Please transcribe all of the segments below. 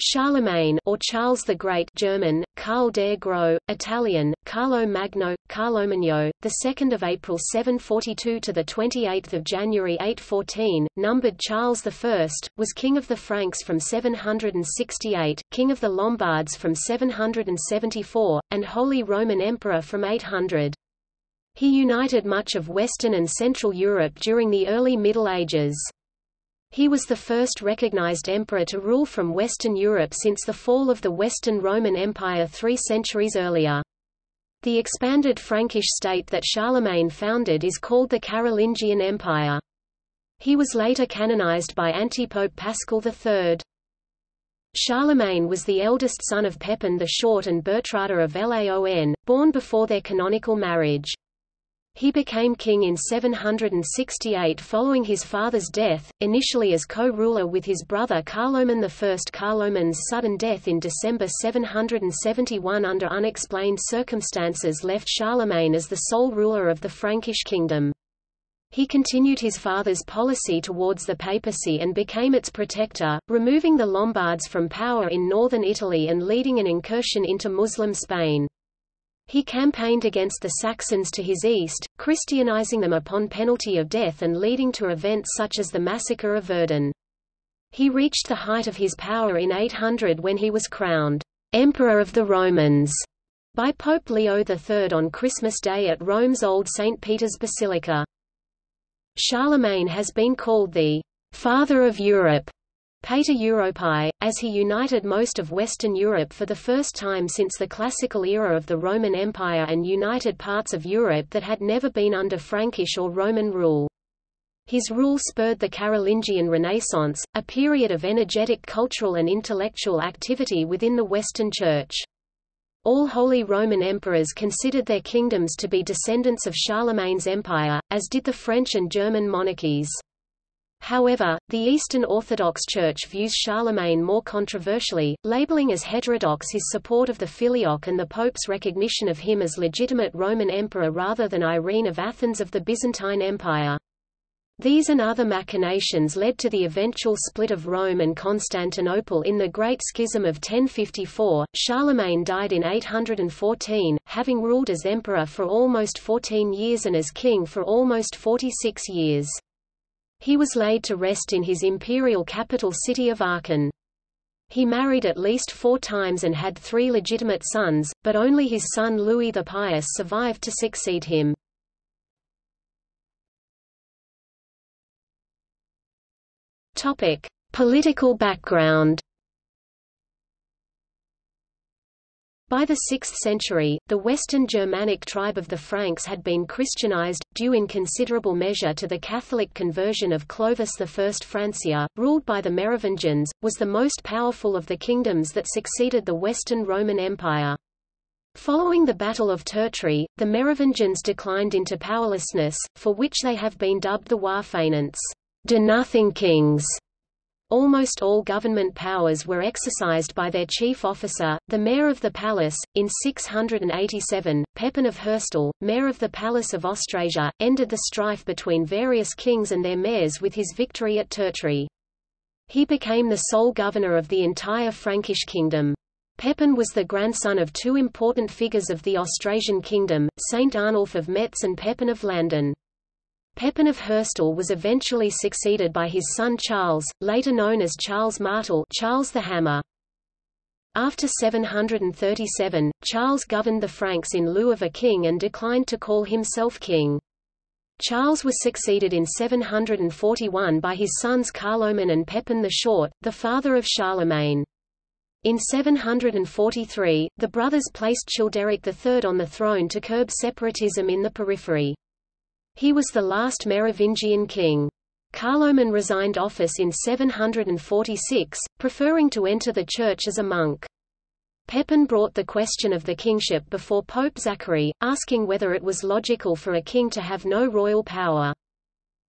Charlemagne or Charles the Great German, Karl der Gros, Italian, Carlo Magno, Carlo Magno, the 2nd of April 742 to the 28th of January 814, numbered Charles I, was king of the Franks from 768, king of the Lombards from 774, and Holy Roman Emperor from 800. He united much of Western and Central Europe during the early Middle Ages. He was the first recognized emperor to rule from Western Europe since the fall of the Western Roman Empire three centuries earlier. The expanded Frankish state that Charlemagne founded is called the Carolingian Empire. He was later canonized by antipope Paschal III. Charlemagne was the eldest son of Pepin the Short and Bertrada of Laon, born before their canonical marriage. He became king in 768 following his father's death, initially as co-ruler with his brother Carloman I. Carloman's sudden death in December 771 under unexplained circumstances left Charlemagne as the sole ruler of the Frankish kingdom. He continued his father's policy towards the papacy and became its protector, removing the Lombards from power in northern Italy and leading an incursion into Muslim Spain. He campaigned against the Saxons to his east, Christianizing them upon penalty of death and leading to events such as the massacre of Verdun. He reached the height of his power in 800 when he was crowned Emperor of the Romans by Pope Leo III on Christmas Day at Rome's Old St. Peter's Basilica. Charlemagne has been called the Father of Europe Pater Europae, as he united most of Western Europe for the first time since the classical era of the Roman Empire and united parts of Europe that had never been under Frankish or Roman rule. His rule spurred the Carolingian Renaissance, a period of energetic cultural and intellectual activity within the Western Church. All Holy Roman emperors considered their kingdoms to be descendants of Charlemagne's empire, as did the French and German monarchies. However, the Eastern Orthodox Church views Charlemagne more controversially, labeling as heterodox his support of the Filioque and the Pope's recognition of him as legitimate Roman emperor rather than Irene of Athens of the Byzantine Empire. These and other machinations led to the eventual split of Rome and Constantinople in the Great Schism of 1054. Charlemagne died in 814, having ruled as emperor for almost 14 years and as king for almost 46 years. He was laid to rest in his imperial capital city of Aachen. He married at least four times and had three legitimate sons, but only his son Louis the Pious survived to succeed him. Topic: Political background. By the 6th century, the Western Germanic tribe of the Franks had been Christianized, due in considerable measure to the Catholic conversion of Clovis I. Francia, ruled by the Merovingians, was the most powerful of the kingdoms that succeeded the Western Roman Empire. Following the Battle of Tertry, the Merovingians declined into powerlessness, for which they have been dubbed the rois fainéants, do-nothing kings. Almost all government powers were exercised by their chief officer, the mayor of the palace. In 687, Pepin of Herstal, mayor of the Palace of Austrasia, ended the strife between various kings and their mayors with his victory at Tertry. He became the sole governor of the entire Frankish kingdom. Pepin was the grandson of two important figures of the Austrasian kingdom, Saint Arnulf of Metz and Pepin of Landen. Pepin of Herstal was eventually succeeded by his son Charles, later known as Charles Martel Charles the Hammer. After 737, Charles governed the Franks in lieu of a king and declined to call himself king. Charles was succeeded in 741 by his sons Carloman and Pepin the Short, the father of Charlemagne. In 743, the brothers placed Childeric III on the throne to curb separatism in the periphery. He was the last Merovingian king. Carloman resigned office in 746, preferring to enter the church as a monk. Pepin brought the question of the kingship before Pope Zachary, asking whether it was logical for a king to have no royal power.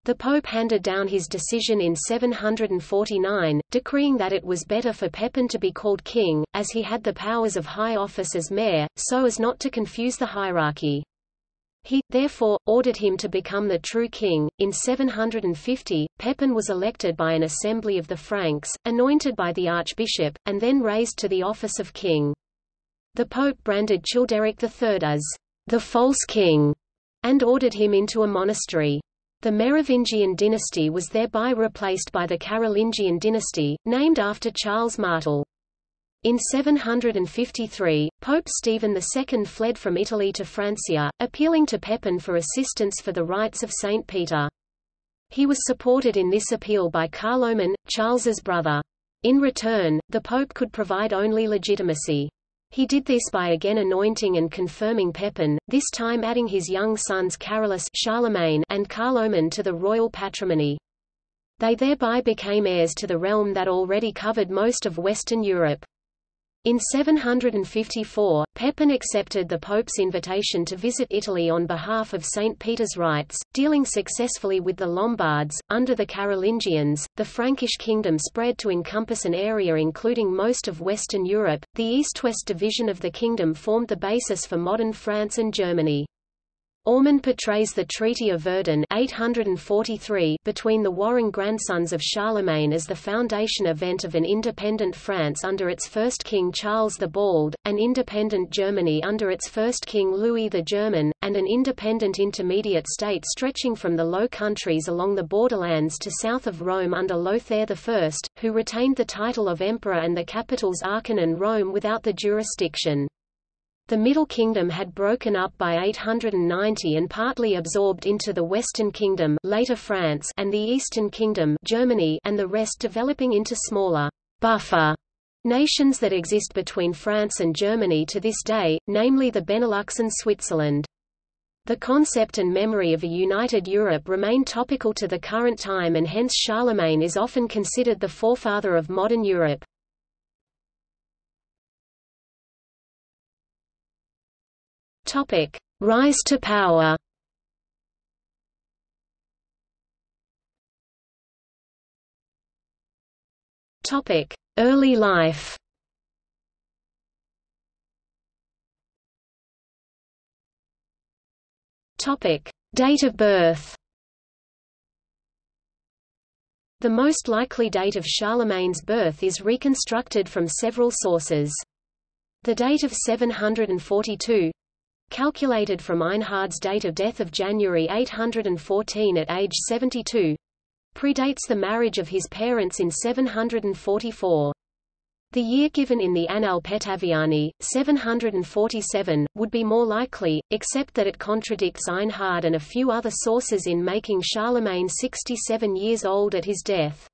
The Pope handed down his decision in 749, decreeing that it was better for Pepin to be called king, as he had the powers of high office as mayor, so as not to confuse the hierarchy. He, therefore, ordered him to become the true king. In 750, Pepin was elected by an assembly of the Franks, anointed by the archbishop, and then raised to the office of king. The pope branded Childeric III as the false king and ordered him into a monastery. The Merovingian dynasty was thereby replaced by the Carolingian dynasty, named after Charles Martel. In 753, Pope Stephen II fled from Italy to Francia, appealing to Pepin for assistance for the rights of St. Peter. He was supported in this appeal by Carloman, Charles's brother. In return, the pope could provide only legitimacy. He did this by again anointing and confirming Pepin, this time adding his young sons Carolus Charlemagne and Carloman to the royal patrimony. They thereby became heirs to the realm that already covered most of Western Europe. In 754, Pepin accepted the Pope's invitation to visit Italy on behalf of St. Peter's rights, dealing successfully with the Lombards. Under the Carolingians, the Frankish kingdom spread to encompass an area including most of Western Europe. The east-west division of the kingdom formed the basis for modern France and Germany. Ormond portrays the Treaty of Verdun 843 between the warring grandsons of Charlemagne as the foundation event of an independent France under its first king Charles the Bald, an independent Germany under its first king Louis the German, and an independent intermediate state stretching from the Low Countries along the borderlands to south of Rome under Lothair I, who retained the title of emperor and the capitals Aachen and Rome without the jurisdiction. The Middle Kingdom had broken up by 890 and partly absorbed into the Western Kingdom later France and the Eastern Kingdom Germany and the rest developing into smaller buffer nations that exist between France and Germany to this day, namely the Benelux and Switzerland. The concept and memory of a united Europe remain topical to the current time and hence Charlemagne is often considered the forefather of modern Europe. Topic: Rise to power. Topic: Early life. Topic: Date of birth. The most likely date of Charlemagne's birth is reconstructed from several sources. The date of 742 calculated from Einhard's date of death of January 814 at age 72, predates the marriage of his parents in 744. The year given in the Annales Petaviani, 747, would be more likely, except that it contradicts Einhard and a few other sources in making Charlemagne 67 years old at his death.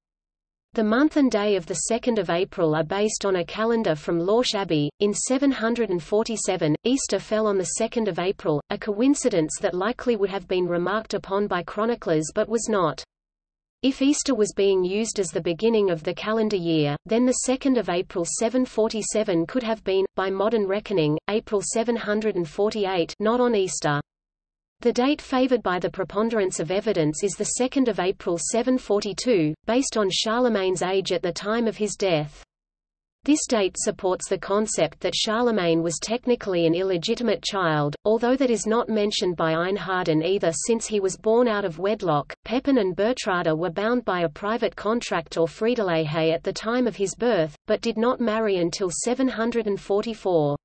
The month and day of 2 April are based on a calendar from Lorsch Abbey. In 747, Easter fell on 2 April, a coincidence that likely would have been remarked upon by chroniclers but was not. If Easter was being used as the beginning of the calendar year, then 2 April 747 could have been, by modern reckoning, April 748 not on Easter. The date favored by the preponderance of evidence is 2 April 742, based on Charlemagne's age at the time of his death. This date supports the concept that Charlemagne was technically an illegitimate child, although that is not mentioned by Einharden either since he was born out of wedlock. Pepin and Bertrada were bound by a private contract or Friedelehe at the time of his birth, but did not marry until 744.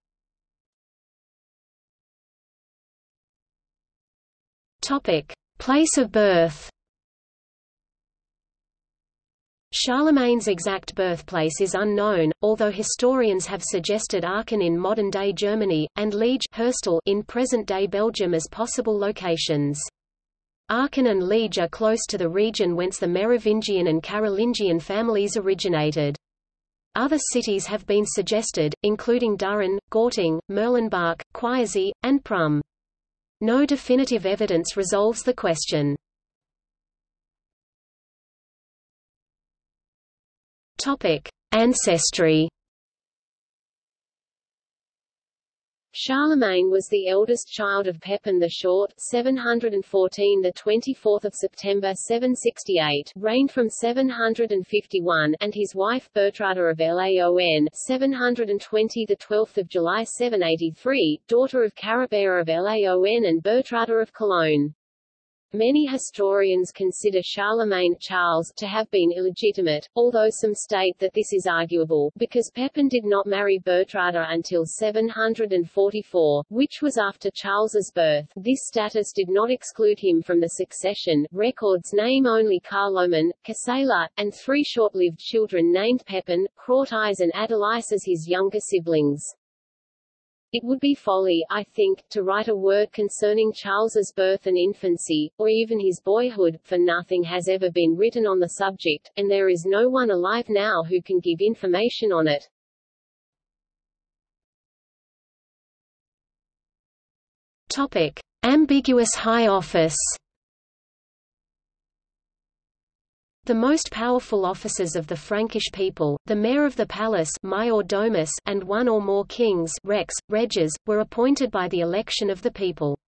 Topic: Place of birth. Charlemagne's exact birthplace is unknown, although historians have suggested Aachen in modern-day Germany, and Liege in present-day Belgium as possible locations. Aachen and Liege are close to the region whence the Merovingian and Carolingian families originated. Other cities have been suggested, including Düren, Gauting, Mürlenbach, Quierzy, and Prüm. No definitive evidence resolves the question. Topic: Ancestry. Charlemagne was the eldest child of Pepin the Short 714 the 24th of September 768 reigned from 751 and his wife Bertrada of Laon 720 the 12th of July 783 daughter of Caribert of Laon and Bertrada of Cologne Many historians consider Charlemagne Charles to have been illegitimate, although some state that this is arguable, because Pepin did not marry Bertrada until 744, which was after Charles's birth. This status did not exclude him from the succession. Records name only Carloman, Gisela, and three short-lived children named Pepin, Crautius and Adelais as his younger siblings. It would be folly, I think, to write a word concerning Charles's birth and infancy, or even his boyhood, for nothing has ever been written on the subject, and there is no one alive now who can give information on it. Topic. Ambiguous high office The most powerful officers of the Frankish people, the mayor of the palace domus, and one or more kings rex, reges, were appointed by the election of the people.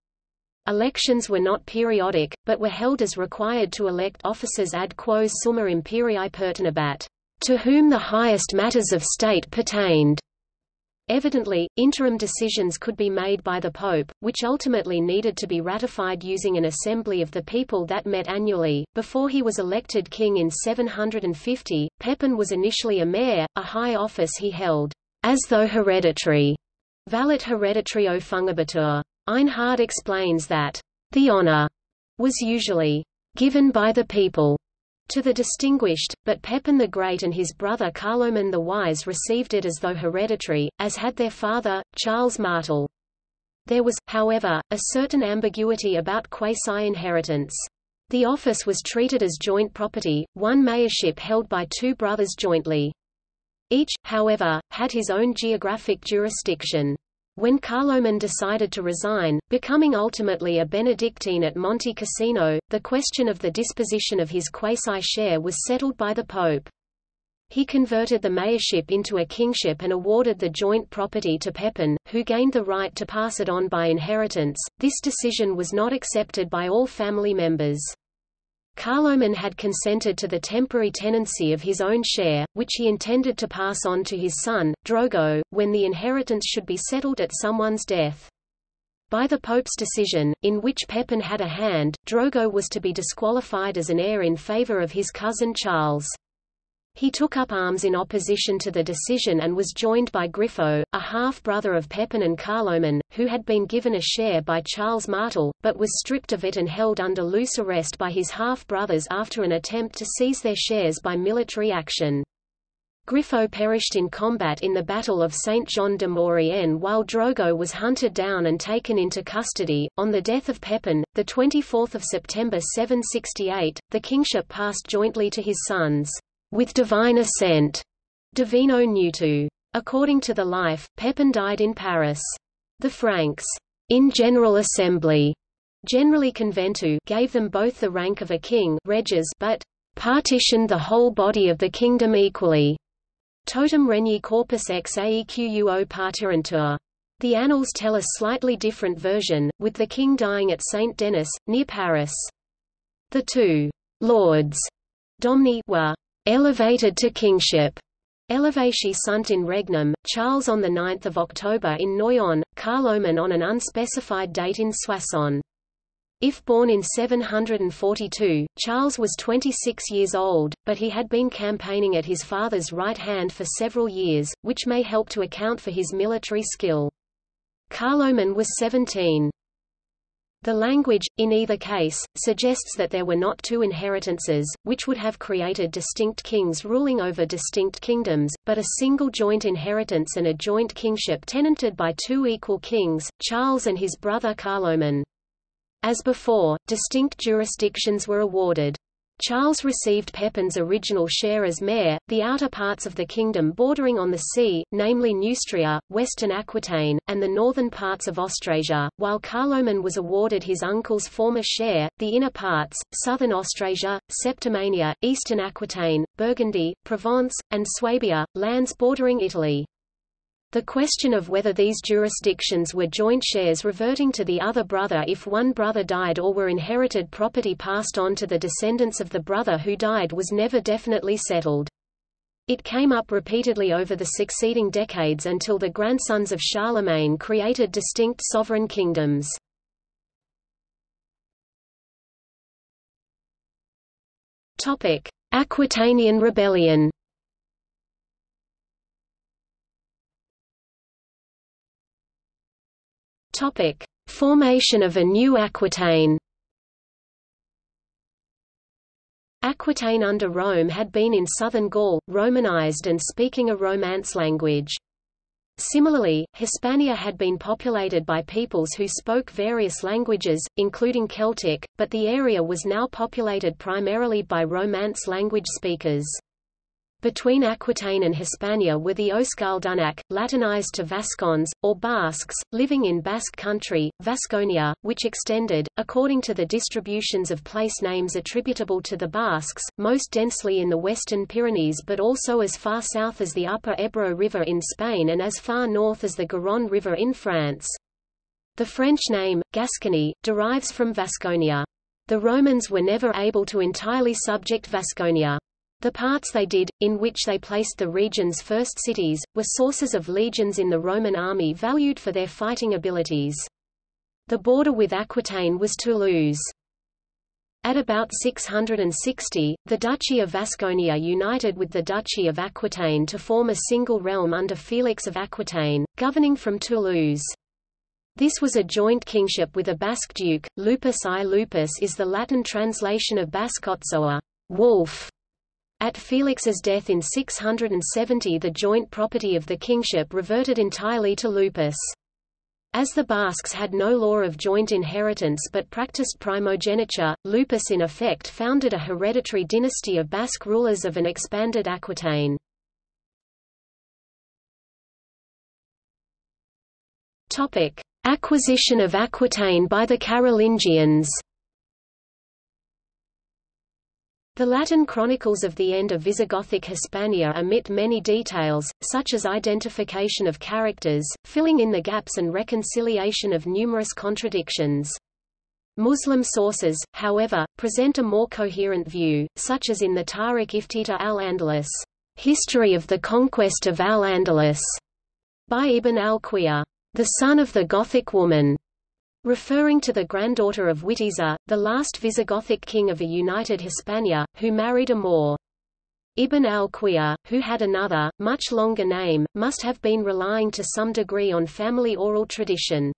Elections were not periodic, but were held as required to elect officers ad quos summa imperii pertinebat, to whom the highest matters of state pertained. Evidently, interim decisions could be made by the Pope, which ultimately needed to be ratified using an assembly of the people that met annually. Before he was elected king in 750, Pepin was initially a mayor, a high office he held, as though hereditary. Valet hereditario fungibitur. Einhard explains that, the honor was usually given by the people to the distinguished, but Pepin the Great and his brother Carloman the Wise received it as though hereditary, as had their father, Charles Martel. There was, however, a certain ambiguity about quasi-inheritance. The office was treated as joint property, one mayorship held by two brothers jointly. Each, however, had his own geographic jurisdiction. When Carloman decided to resign, becoming ultimately a Benedictine at Monte Cassino, the question of the disposition of his quasi-share was settled by the Pope. He converted the mayorship into a kingship and awarded the joint property to Pepin, who gained the right to pass it on by inheritance. This decision was not accepted by all family members. Carloman had consented to the temporary tenancy of his own share, which he intended to pass on to his son, Drogo, when the inheritance should be settled at someone's death. By the Pope's decision, in which Pepin had a hand, Drogo was to be disqualified as an heir in favor of his cousin Charles. He took up arms in opposition to the decision and was joined by Grifo, a half-brother of Pepin and Carloman, who had been given a share by Charles Martel, but was stripped of it and held under loose arrest by his half-brothers after an attempt to seize their shares by military action. Grifo perished in combat in the Battle of Saint-Jean de Maurienne while Drogo was hunted down and taken into custody. On the death of Pepin, 24 September 768, the kingship passed jointly to his sons with divine assent, Divino Nutu. According to the life, Pepin died in Paris. The Franks, in General Assembly, generali conventu, gave them both the rank of a king reges, but partitioned the whole body of the kingdom equally. Totum regni corpus ex aequo partirentur. The annals tell a slightly different version, with the king dying at Saint Denis, near Paris. The two lords Domni were elevated to kingship. Elevati sunt in regnum, Charles on 9 October in Noyon, Carloman on an unspecified date in Soissons. If born in 742, Charles was 26 years old, but he had been campaigning at his father's right hand for several years, which may help to account for his military skill. Carloman was 17. The language, in either case, suggests that there were not two inheritances, which would have created distinct kings ruling over distinct kingdoms, but a single joint inheritance and a joint kingship tenanted by two equal kings, Charles and his brother Carloman. As before, distinct jurisdictions were awarded. Charles received Pepin's original share as mayor, the outer parts of the kingdom bordering on the sea, namely Neustria, western Aquitaine, and the northern parts of Austrasia, while Carloman was awarded his uncle's former share, the inner parts, southern Austrasia, Septimania, eastern Aquitaine, Burgundy, Provence, and Swabia, lands bordering Italy. The question of whether these jurisdictions were joint shares reverting to the other brother if one brother died or were inherited property passed on to the descendants of the brother who died was never definitely settled. It came up repeatedly over the succeeding decades until the grandsons of Charlemagne created distinct sovereign kingdoms. Aquitanian Rebellion Topic: Formation of a new Aquitaine. Aquitaine under Rome had been in southern Gaul, Romanized and speaking a Romance language. Similarly, Hispania had been populated by peoples who spoke various languages, including Celtic, but the area was now populated primarily by Romance language speakers. Between Aquitaine and Hispania were the Euskaldunak, Latinized to Vascons, or Basques, living in Basque country, Vasconia, which extended, according to the distributions of place names attributable to the Basques, most densely in the western Pyrenees but also as far south as the upper Ebro River in Spain and as far north as the Garonne River in France. The French name, Gascony, derives from Vasconia. The Romans were never able to entirely subject Vasconia. The parts they did, in which they placed the region's first cities, were sources of legions in the Roman army valued for their fighting abilities. The border with Aquitaine was Toulouse. At about 660, the Duchy of Vasconia united with the Duchy of Aquitaine to form a single realm under Felix of Aquitaine, governing from Toulouse. This was a joint kingship with a Basque duke. Lupus I Lupus is the Latin translation of Basque Otsoa, wolf, at Felix's death in 670 the joint property of the kingship reverted entirely to Lupus. As the Basques had no law of joint inheritance but practiced primogeniture, Lupus in effect founded a hereditary dynasty of Basque rulers of an expanded Aquitaine. Acquisition of Aquitaine by the Carolingians the Latin chronicles of the end of Visigothic Hispania omit many details, such as identification of characters, filling in the gaps and reconciliation of numerous contradictions. Muslim sources, however, present a more coherent view, such as in the Tariq Iftita al-Andalus, History of the Conquest of al-Andalus, by Ibn al-Qiyya, the son of the Gothic woman, referring to the granddaughter of Witiza, the last Visigothic king of a united Hispania, who married a Moor. Ibn al-Qiyya, who had another, much longer name, must have been relying to some degree on family oral tradition.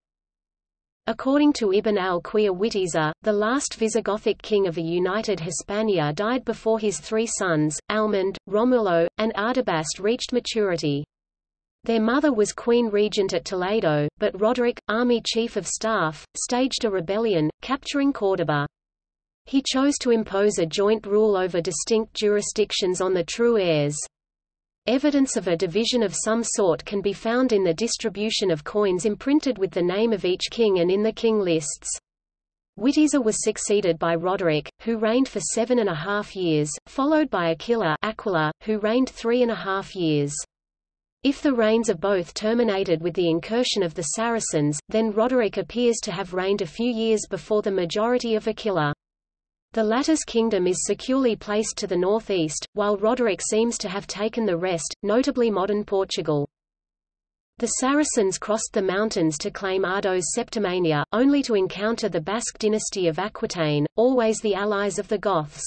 According to Ibn al-Qiyya Witiza, the last Visigothic king of a united Hispania died before his three sons, Almund, Romulo, and Ardabast reached maturity. Their mother was queen regent at Toledo, but Roderick, army chief of staff, staged a rebellion, capturing Córdoba. He chose to impose a joint rule over distinct jurisdictions on the true heirs. Evidence of a division of some sort can be found in the distribution of coins imprinted with the name of each king and in the king lists. Witiza was succeeded by Roderick, who reigned for seven and a half years, followed by Aquila, Aquila who reigned three and a half years. If the reigns of both terminated with the incursion of the Saracens, then Roderick appears to have reigned a few years before the majority of Aquila. The latter's kingdom is securely placed to the northeast, while Roderick seems to have taken the rest, notably modern Portugal. The Saracens crossed the mountains to claim Ardo's Septimania, only to encounter the Basque dynasty of Aquitaine, always the allies of the Goths.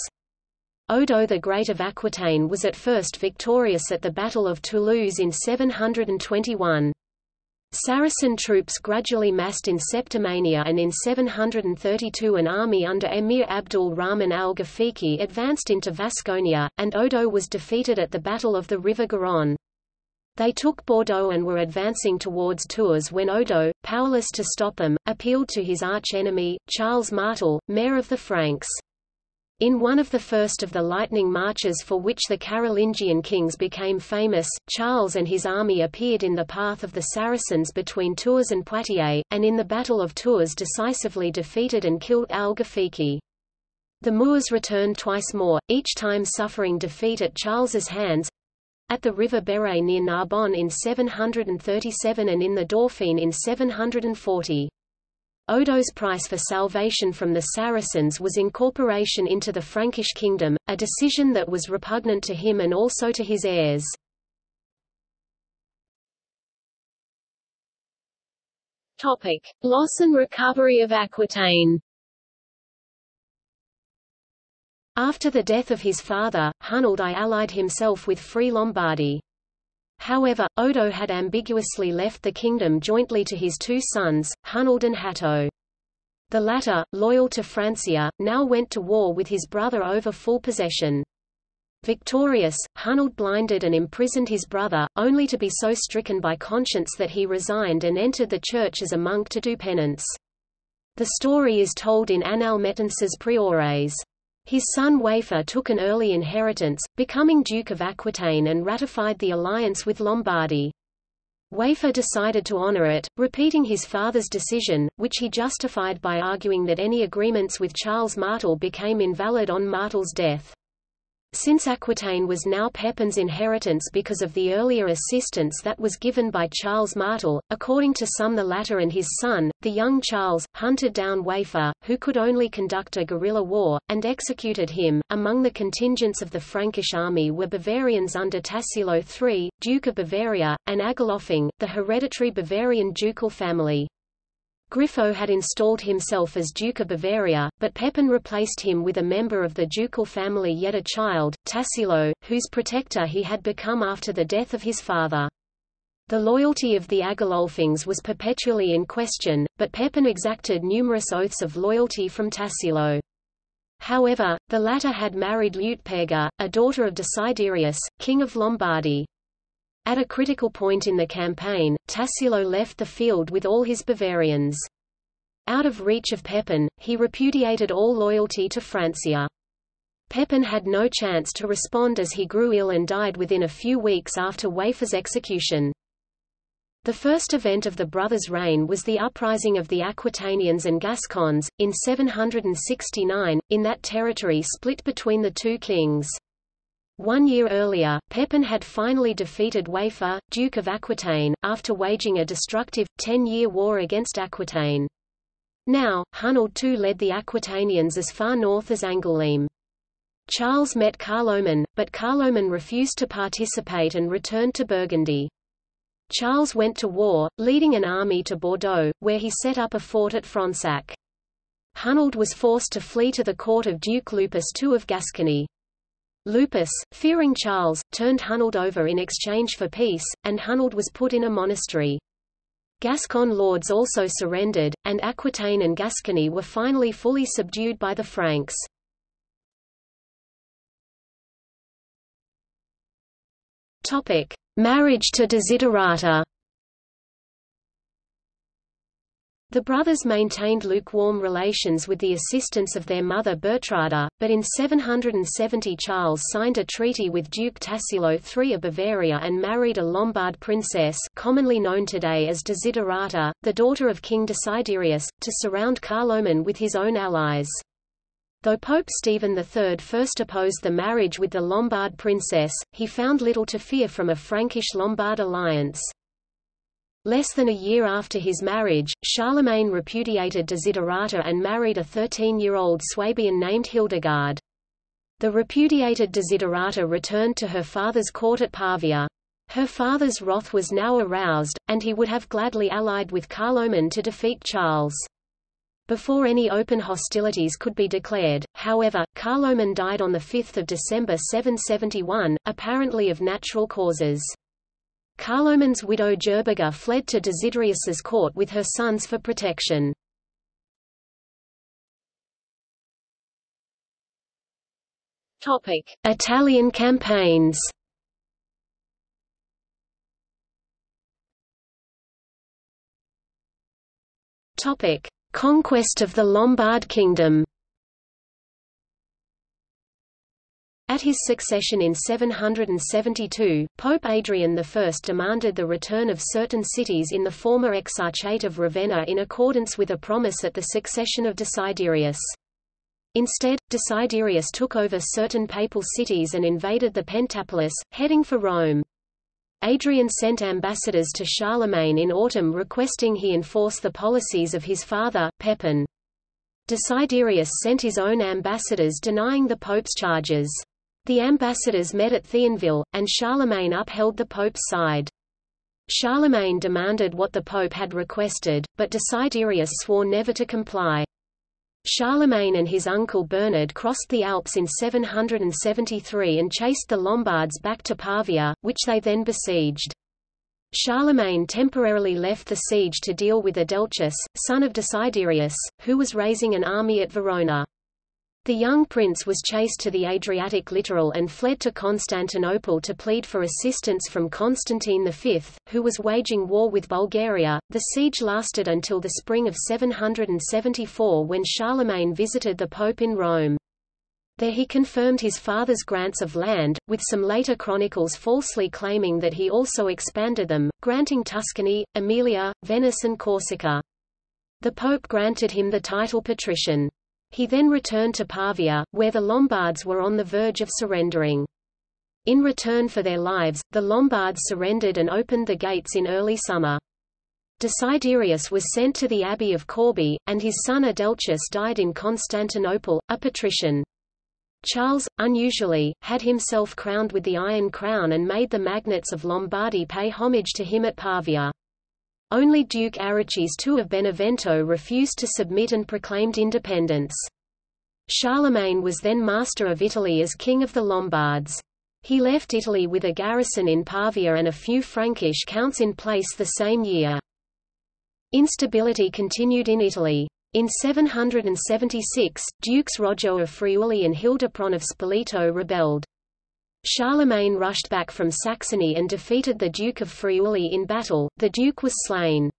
Odo the Great of Aquitaine was at first victorious at the Battle of Toulouse in 721. Saracen troops gradually massed in Septimania and in 732 an army under Emir Abdul Rahman al-Ghafiqi advanced into Vasconia, and Odo was defeated at the Battle of the River Garonne. They took Bordeaux and were advancing towards Tours when Odo, powerless to stop them, appealed to his arch-enemy, Charles Martel, mayor of the Franks. In one of the first of the lightning marches for which the Carolingian kings became famous, Charles and his army appeared in the path of the Saracens between Tours and Poitiers, and in the Battle of Tours decisively defeated and killed al-Ghafiqi. The Moors returned twice more, each time suffering defeat at Charles's hands, at the river Berre near Narbonne in 737 and in the Dauphiné in 740. Odo's price for salvation from the Saracens was incorporation into the Frankish kingdom, a decision that was repugnant to him and also to his heirs. Topic: Loss and recovery of Aquitaine. After the death of his father, Hunald I allied himself with Free Lombardy. However, Odo had ambiguously left the kingdom jointly to his two sons, Hunald and Hatto. The latter, loyal to Francia, now went to war with his brother over full possession. Victorious, Hunald blinded and imprisoned his brother, only to be so stricken by conscience that he resigned and entered the church as a monk to do penance. The story is told in Annales Mettenses Priores. His son Waifer took an early inheritance, becoming Duke of Aquitaine and ratified the alliance with Lombardy. Waifer decided to honor it, repeating his father's decision, which he justified by arguing that any agreements with Charles Martel became invalid on Martel's death. Since Aquitaine was now Pepin's inheritance because of the earlier assistance that was given by Charles Martel, according to some the latter and his son, the young Charles, hunted down Waifer, who could only conduct a guerrilla war, and executed him. Among the contingents of the Frankish army were Bavarians under Tassilo III, Duke of Bavaria, and Agilolfing, the hereditary Bavarian ducal family. Grifo had installed himself as Duke of Bavaria, but Pepin replaced him with a member of the ducal family yet a child, Tassilo, whose protector he had become after the death of his father. The loyalty of the Agilolfings was perpetually in question, but Pepin exacted numerous oaths of loyalty from Tassilo. However, the latter had married Liutperga, a daughter of Desiderius, king of Lombardy. At a critical point in the campaign, Tassilo left the field with all his Bavarians. Out of reach of Pepin, he repudiated all loyalty to Francia. Pepin had no chance to respond as he grew ill and died within a few weeks after Waifer's execution. The first event of the brothers' reign was the uprising of the Aquitanians and Gascons, in 769, in that territory split between the two kings. One year earlier, Pepin had finally defeated Waifer, Duke of Aquitaine, after waging a destructive, ten-year war against Aquitaine. Now, Hunald too led the Aquitanians as far north as Angoulême. Charles met Carloman, but Carloman refused to participate and returned to Burgundy. Charles went to war, leading an army to Bordeaux, where he set up a fort at Fronsac. Hunald was forced to flee to the court of Duke Lupus II of Gascony. Lupus, fearing Charles, turned Hunald over in exchange for peace, and Hunald was put in a monastery. Gascon lords also surrendered, and Aquitaine and Gascony were finally fully subdued by the Franks. Marriage to Desiderata. The brothers maintained lukewarm relations with the assistance of their mother Bertrada, but in 770 Charles signed a treaty with Duke Tassilo III of Bavaria and married a Lombard princess commonly known today as Desiderata, the daughter of King Desiderius, to surround Carloman with his own allies. Though Pope Stephen III first opposed the marriage with the Lombard princess, he found little to fear from a Frankish-Lombard alliance. Less than a year after his marriage, Charlemagne repudiated Desiderata and married a 13-year-old Swabian named Hildegard. The repudiated Desiderata returned to her father's court at Pavia. Her father's wrath was now aroused, and he would have gladly allied with Carloman to defeat Charles. Before any open hostilities could be declared, however, Carloman died on 5 December 771, apparently of natural causes. Carloman's widow Gerberga fled to Desiderius's court with her sons for protection. Italian campaigns. Conquest of the Lombard Kingdom. At his succession in 772, Pope Adrian I demanded the return of certain cities in the former Exarchate of Ravenna in accordance with a promise at the succession of Desiderius. Instead, Desiderius took over certain papal cities and invaded the Pentapolis, heading for Rome. Adrian sent ambassadors to Charlemagne in autumn requesting he enforce the policies of his father, Pepin. Desiderius sent his own ambassadors denying the pope's charges. The ambassadors met at Thionville, and Charlemagne upheld the pope's side. Charlemagne demanded what the pope had requested, but Desiderius swore never to comply. Charlemagne and his uncle Bernard crossed the Alps in 773 and chased the Lombards back to Pavia, which they then besieged. Charlemagne temporarily left the siege to deal with Adelchis, son of Desiderius, who was raising an army at Verona. The young prince was chased to the Adriatic littoral and fled to Constantinople to plead for assistance from Constantine V, who was waging war with Bulgaria. The siege lasted until the spring of 774 when Charlemagne visited the Pope in Rome. There he confirmed his father's grants of land, with some later chronicles falsely claiming that he also expanded them, granting Tuscany, Emilia, Venice and Corsica. The Pope granted him the title patrician. He then returned to Pavia, where the Lombards were on the verge of surrendering. In return for their lives, the Lombards surrendered and opened the gates in early summer. Desiderius was sent to the abbey of Corbie, and his son Adelchis died in Constantinople, a patrician. Charles, unusually, had himself crowned with the Iron Crown and made the magnates of Lombardy pay homage to him at Pavia. Only Duke Arechis II of Benevento refused to submit and proclaimed independence. Charlemagne was then master of Italy as king of the Lombards. He left Italy with a garrison in Pavia and a few Frankish counts in place the same year. Instability continued in Italy. In 776, Dukes Roger of Friuli and Hildeprand of Spoleto rebelled. Charlemagne rushed back from Saxony and defeated the Duke of Friuli in battle, the Duke was slain.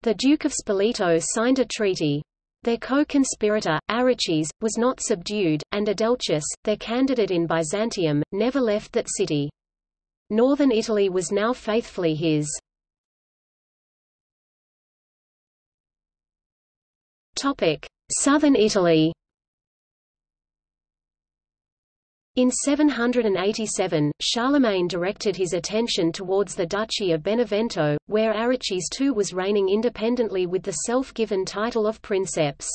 The Duke of Spoleto signed a treaty. Their co-conspirator, Arechis, was not subdued, and Adelchis, their candidate in Byzantium, never left that city. Northern Italy was now faithfully his. Southern Italy In 787, Charlemagne directed his attention towards the Duchy of Benevento, where Arechis II was reigning independently with the self-given title of princeps.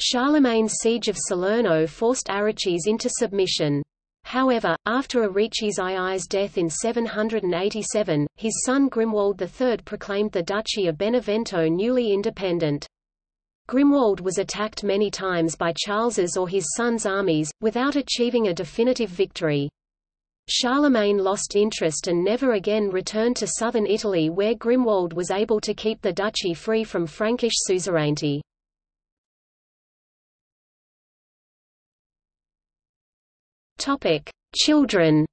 Charlemagne's siege of Salerno forced Arechis into submission. However, after Arechis II's death in 787, his son Grimoald III proclaimed the Duchy of Benevento newly independent. Grimoald was attacked many times by Charles's or his son's armies, without achieving a definitive victory. Charlemagne lost interest and never again returned to southern Italy where Grimoald was able to keep the duchy free from Frankish suzerainty. Children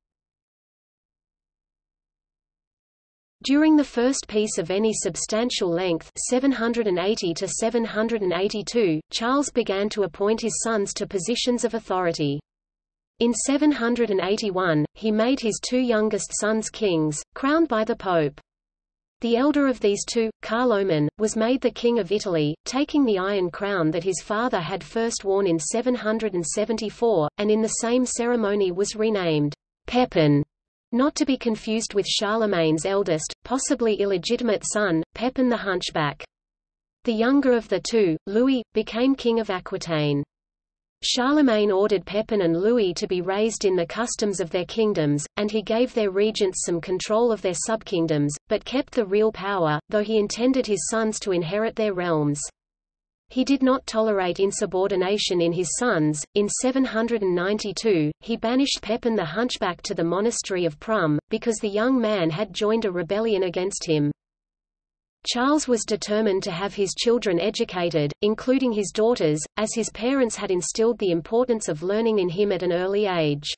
During the first peace of any substantial length 780 to 782, Charles began to appoint his sons to positions of authority. In 781, he made his two youngest sons kings, crowned by the Pope. The elder of these two, Carloman, was made the King of Italy, taking the Iron Crown that his father had first worn in 774, and in the same ceremony was renamed Pepin not to be confused with Charlemagne's eldest, possibly illegitimate son, Pepin the Hunchback. The younger of the two, Louis, became king of Aquitaine. Charlemagne ordered Pepin and Louis to be raised in the customs of their kingdoms, and he gave their regents some control of their subkingdoms, but kept the real power, though he intended his sons to inherit their realms. He did not tolerate insubordination in his sons. In 792, he banished Pepin the Hunchback to the monastery of Prum, because the young man had joined a rebellion against him. Charles was determined to have his children educated, including his daughters, as his parents had instilled the importance of learning in him at an early age.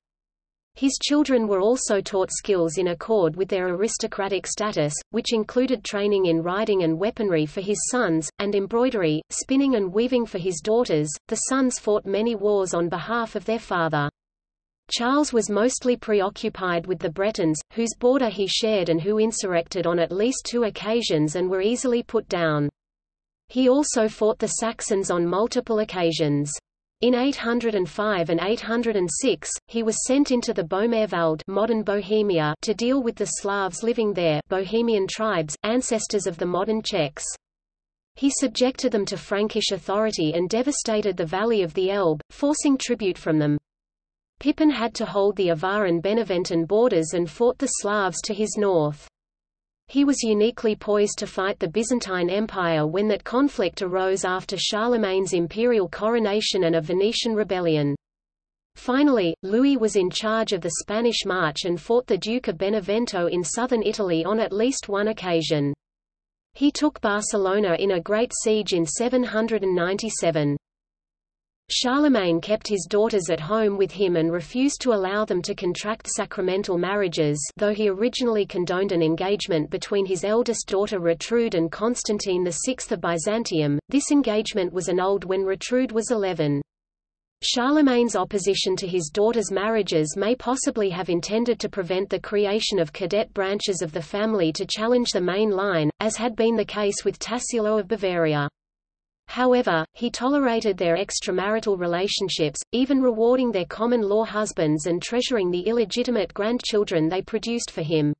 His children were also taught skills in accord with their aristocratic status, which included training in riding and weaponry for his sons, and embroidery, spinning and weaving for his daughters. The sons fought many wars on behalf of their father. Charles was mostly preoccupied with the Bretons, whose border he shared and who insurrected on at least two occasions and were easily put down. He also fought the Saxons on multiple occasions. In 805 and 806, he was sent into the Böhmerwald modern Bohemia to deal with the Slavs living there Bohemian tribes, ancestors of the modern Czechs. He subjected them to Frankish authority and devastated the valley of the Elbe, forcing tribute from them. Pippin had to hold the Avar and Beneventan borders and fought the Slavs to his north. He was uniquely poised to fight the Byzantine Empire when that conflict arose after Charlemagne's imperial coronation and a Venetian rebellion. Finally, Louis was in charge of the Spanish March and fought the Duke of Benevento in southern Italy on at least one occasion. He took Barcelona in a great siege in 797. Charlemagne kept his daughters at home with him and refused to allow them to contract sacramental marriages though he originally condoned an engagement between his eldest daughter Gertrude and Constantine VI of Byzantium. This engagement was annulled when Gertrude was 11. Charlemagne's opposition to his daughters' marriages may possibly have intended to prevent the creation of cadet branches of the family to challenge the main line, as had been the case with Tassilo of Bavaria. However, he tolerated their extramarital relationships, even rewarding their common-law husbands and treasuring the illegitimate grandchildren they produced for him.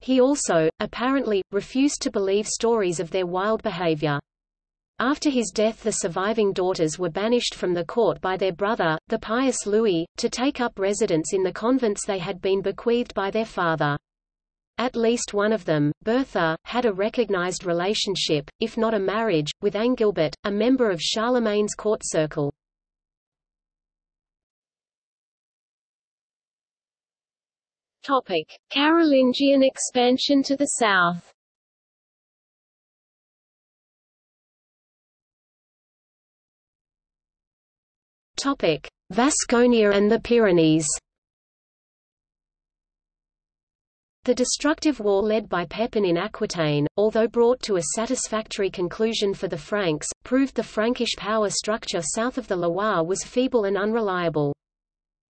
He also, apparently, refused to believe stories of their wild behavior. After his death the surviving daughters were banished from the court by their brother, the pious Louis, to take up residence in the convents they had been bequeathed by their father. At least one of them, Bertha, had a recognized relationship, if not a marriage, with Angilbert, a member of Charlemagne's court circle. Topic: Carolingian expansion to the south. Topic: Vasconia and the Pyrenees. The destructive war led by Pepin in Aquitaine, although brought to a satisfactory conclusion for the Franks, proved the Frankish power structure south of the Loire was feeble and unreliable.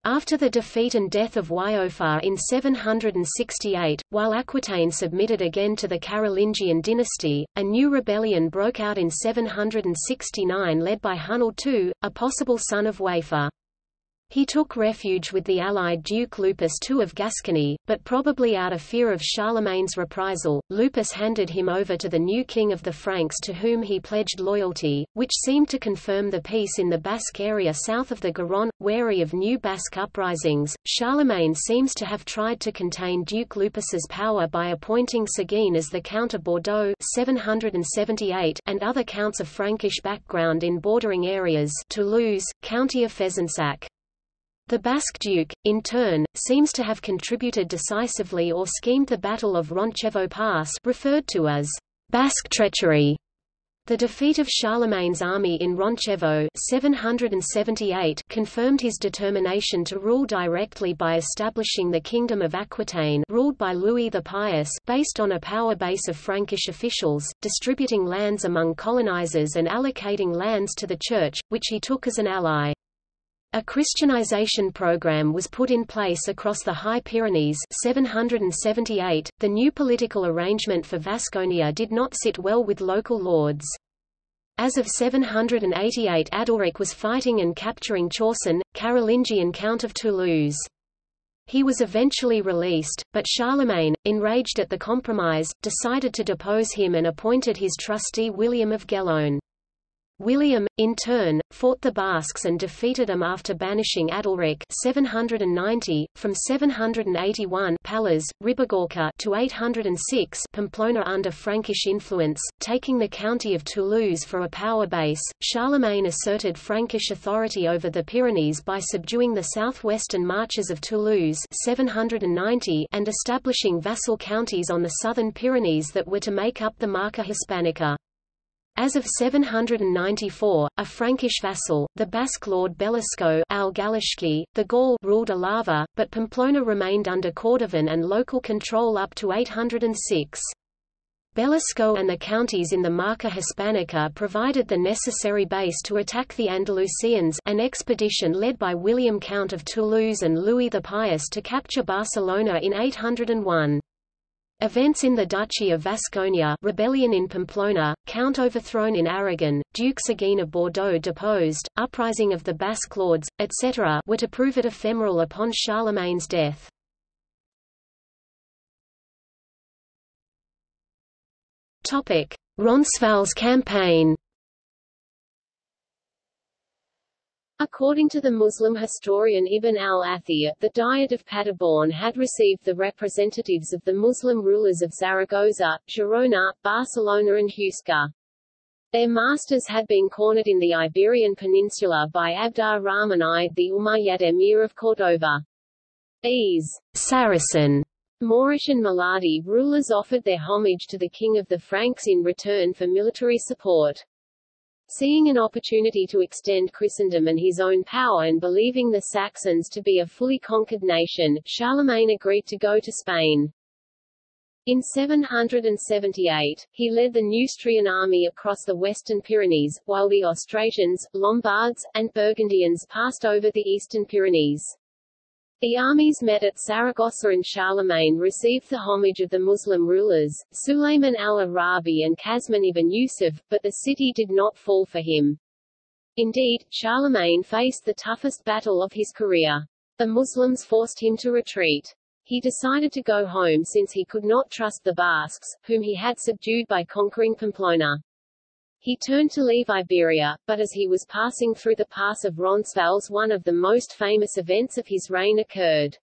After the defeat and death of Waiofar in 768, while Aquitaine submitted again to the Carolingian dynasty, a new rebellion broke out in 769 led by Hunald II, a possible son of Waiofar. He took refuge with the allied Duke Lupus II of Gascony, but probably out of fear of Charlemagne's reprisal, Lupus handed him over to the new king of the Franks to whom he pledged loyalty, which seemed to confirm the peace in the Basque area south of the Garonne. Wary of new Basque uprisings, Charlemagne seems to have tried to contain Duke Lupus's power by appointing Seguin as the Count of Bordeaux 778 and other counts of Frankish background in bordering areas Toulouse, County of Fezensac. The Basque Duke, in turn, seems to have contributed decisively or schemed the Battle of Roncevaux Pass referred to as Basque treachery. The defeat of Charlemagne's army in Roncevaux 778 confirmed his determination to rule directly by establishing the Kingdom of Aquitaine ruled by Louis the Pious based on a power base of Frankish officials, distributing lands among colonizers and allocating lands to the Church, which he took as an ally. A Christianization program was put in place across the High Pyrenees 778. .The new political arrangement for Vasconia did not sit well with local lords. As of 788 Adalric was fighting and capturing Chorso, Carolingian Count of Toulouse. He was eventually released, but Charlemagne, enraged at the compromise, decided to depose him and appointed his trustee William of Gellone. William, in turn, fought the Basques and defeated them after banishing Adalric 790, from 781 Pallars, Ribagorça to 806 Pamplona under Frankish influence, taking the county of Toulouse for a power base. Charlemagne asserted Frankish authority over the Pyrenees by subduing the southwestern marches of Toulouse 790 and establishing vassal counties on the southern Pyrenees that were to make up the Marca Hispanica. As of 794, a Frankish vassal, the Basque lord Belasco al the Gaul ruled Alava, but Pamplona remained under Cordovan and local control up to 806. Belasco and the counties in the Marca Hispanica provided the necessary base to attack the Andalusians an expedition led by William Count of Toulouse and Louis the Pious to capture Barcelona in 801. Events in the Duchy of Vasconia rebellion in Pamplona, Count overthrown in Aragon, Duke Seguin of Bordeaux deposed, uprising of the Basque lords, etc. were to prove it ephemeral upon Charlemagne's death. Roncesvalles campaign According to the Muslim historian Ibn al-Athir, the Diet of Paderborn had received the representatives of the Muslim rulers of Zaragoza, Girona, Barcelona and Huesca. Their masters had been cornered in the Iberian Peninsula by Abd ar-Rahman I, the Umayyad emir of Cordova. These Saracen Moorish and Muladi rulers offered their homage to the king of the Franks in return for military support. Seeing an opportunity to extend Christendom and his own power and believing the Saxons to be a fully conquered nation, Charlemagne agreed to go to Spain. In 778, he led the Neustrian army across the western Pyrenees, while the Austrasians, Lombards, and Burgundians passed over the eastern Pyrenees. The armies met at Saragossa and Charlemagne received the homage of the Muslim rulers, Sulayman al-Arabi and Qasman ibn Yusuf, but the city did not fall for him. Indeed, Charlemagne faced the toughest battle of his career. The Muslims forced him to retreat. He decided to go home since he could not trust the Basques, whom he had subdued by conquering Pamplona. He turned to leave Iberia, but as he was passing through the pass of Roncesvalles one of the most famous events of his reign occurred.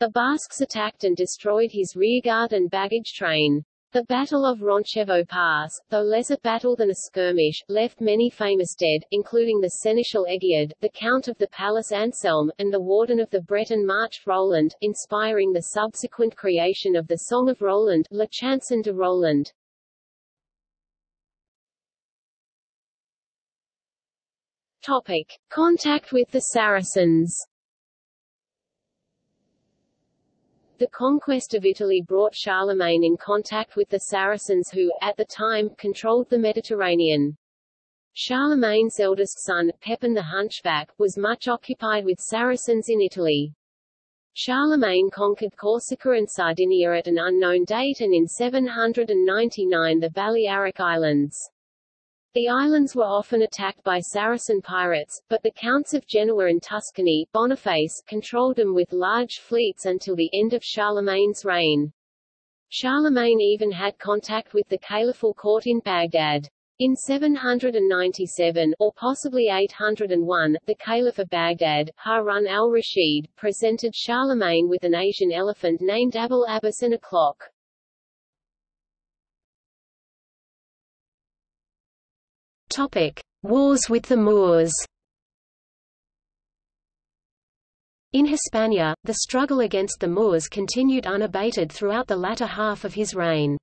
The Basques attacked and destroyed his rearguard and baggage train. The Battle of Roncevaux Pass, though less a battle than a skirmish, left many famous dead, including the Seneschal Eggihard, the Count of the Palace Anselm, and the Warden of the Breton March Roland, inspiring the subsequent creation of the Song of Roland, La Chanson de Roland. Topic. Contact with the Saracens The conquest of Italy brought Charlemagne in contact with the Saracens who, at the time, controlled the Mediterranean. Charlemagne's eldest son, Pepin the Hunchback, was much occupied with Saracens in Italy. Charlemagne conquered Corsica and Sardinia at an unknown date and in 799 the Balearic Islands. The islands were often attacked by Saracen pirates, but the counts of Genoa and Tuscany Boniface controlled them with large fleets until the end of Charlemagne's reign. Charlemagne even had contact with the caliphal court in Baghdad. In 797, or possibly 801, the Caliph of Baghdad, Harun al-Rashid, presented Charlemagne with an Asian elephant named Abul Abbas and a clock. Topic: Wars with the Moors. In Hispania, the struggle against the Moors continued unabated throughout the latter half of his reign.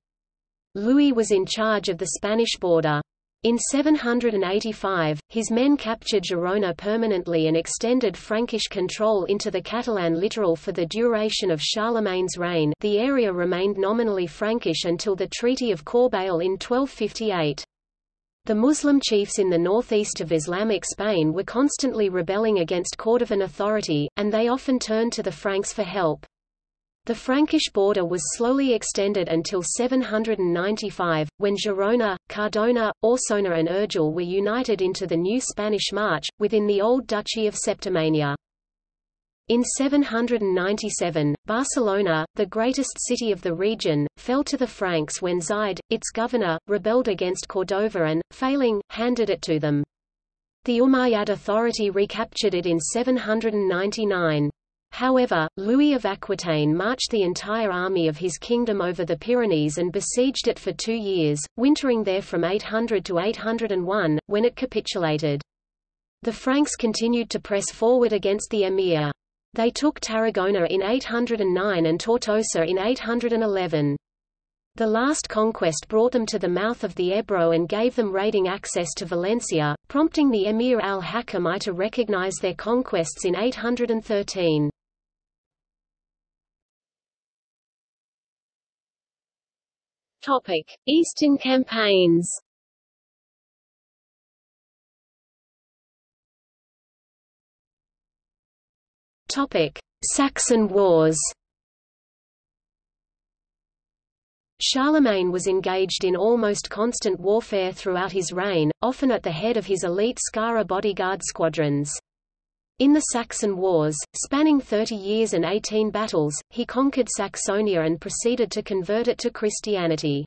Louis was in charge of the Spanish border. In 785, his men captured Girona permanently and extended Frankish control into the Catalan littoral for the duration of Charlemagne's reign the area remained nominally Frankish until the Treaty of Corbeil in 1258. The Muslim chiefs in the northeast of Islamic Spain were constantly rebelling against Cordovan authority, and they often turned to the Franks for help. The Frankish border was slowly extended until 795, when Girona, Cardona, Osona and Urgell were united into the new Spanish March, within the old Duchy of Septimania. In 797, Barcelona, the greatest city of the region, fell to the Franks when Zaid, its governor, rebelled against Cordova and, failing, handed it to them. The Umayyad authority recaptured it in 799. However, Louis of Aquitaine marched the entire army of his kingdom over the Pyrenees and besieged it for two years, wintering there from 800 to 801, when it capitulated. The Franks continued to press forward against the emir. They took Tarragona in 809 and Tortosa in 811. The last conquest brought them to the mouth of the Ebro and gave them raiding access to Valencia, prompting the Emir al-Hakam I to recognize their conquests in 813. Topic: Eastern campaigns. Saxon Wars. Charlemagne was engaged in almost constant warfare throughout his reign, often at the head of his elite Skara bodyguard squadrons. In the Saxon Wars, spanning 30 years and 18 battles, he conquered Saxonia and proceeded to convert it to Christianity.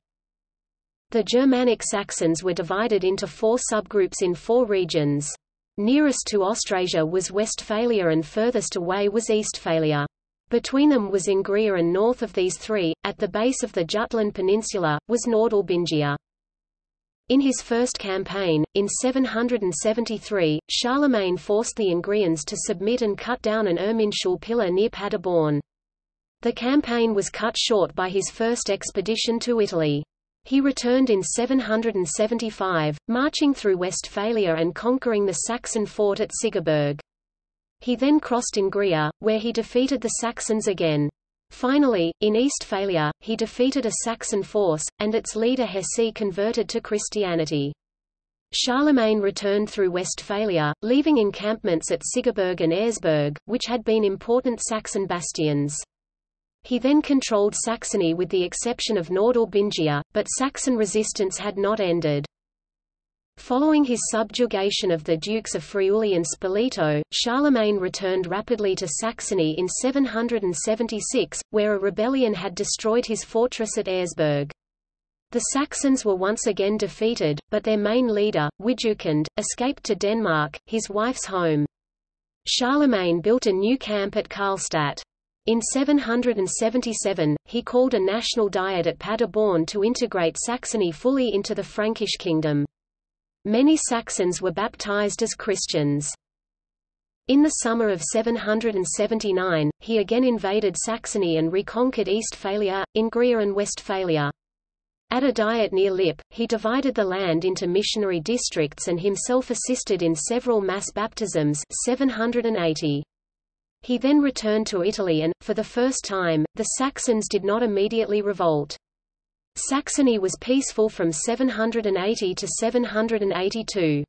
The Germanic Saxons were divided into four subgroups in four regions. Nearest to Austrasia was Westphalia and furthest away was Eastphalia. Between them was Engria and north of these three, at the base of the Jutland Peninsula, was Nordalbingia. In his first campaign, in 773, Charlemagne forced the Engrians to submit and cut down an Irminsul pillar near Paderborn. The campaign was cut short by his first expedition to Italy. He returned in 775, marching through Westphalia and conquering the Saxon fort at Sigiburg. He then crossed Engria, where he defeated the Saxons again. Finally, in Eastphalia, he defeated a Saxon force, and its leader Hessi converted to Christianity. Charlemagne returned through Westphalia, leaving encampments at Sigiburg and Eresburg, which had been important Saxon bastions. He then controlled Saxony with the exception of Nordalbingia, but Saxon resistance had not ended. Following his subjugation of the Dukes of Friuli and Spoleto, Charlemagne returned rapidly to Saxony in 776, where a rebellion had destroyed his fortress at Eresburg. The Saxons were once again defeated, but their main leader, Widukind, escaped to Denmark, his wife's home. Charlemagne built a new camp at Karlstadt. In 777, he called a national diet at Paderborn to integrate Saxony fully into the Frankish kingdom. Many Saxons were baptized as Christians. In the summer of 779, he again invaded Saxony and reconquered Eastphalia, Engria and Westphalia. At a diet near Lippe, he divided the land into missionary districts and himself assisted in several mass baptisms 780. He then returned to Italy and, for the first time, the Saxons did not immediately revolt. Saxony was peaceful from 780 to 782.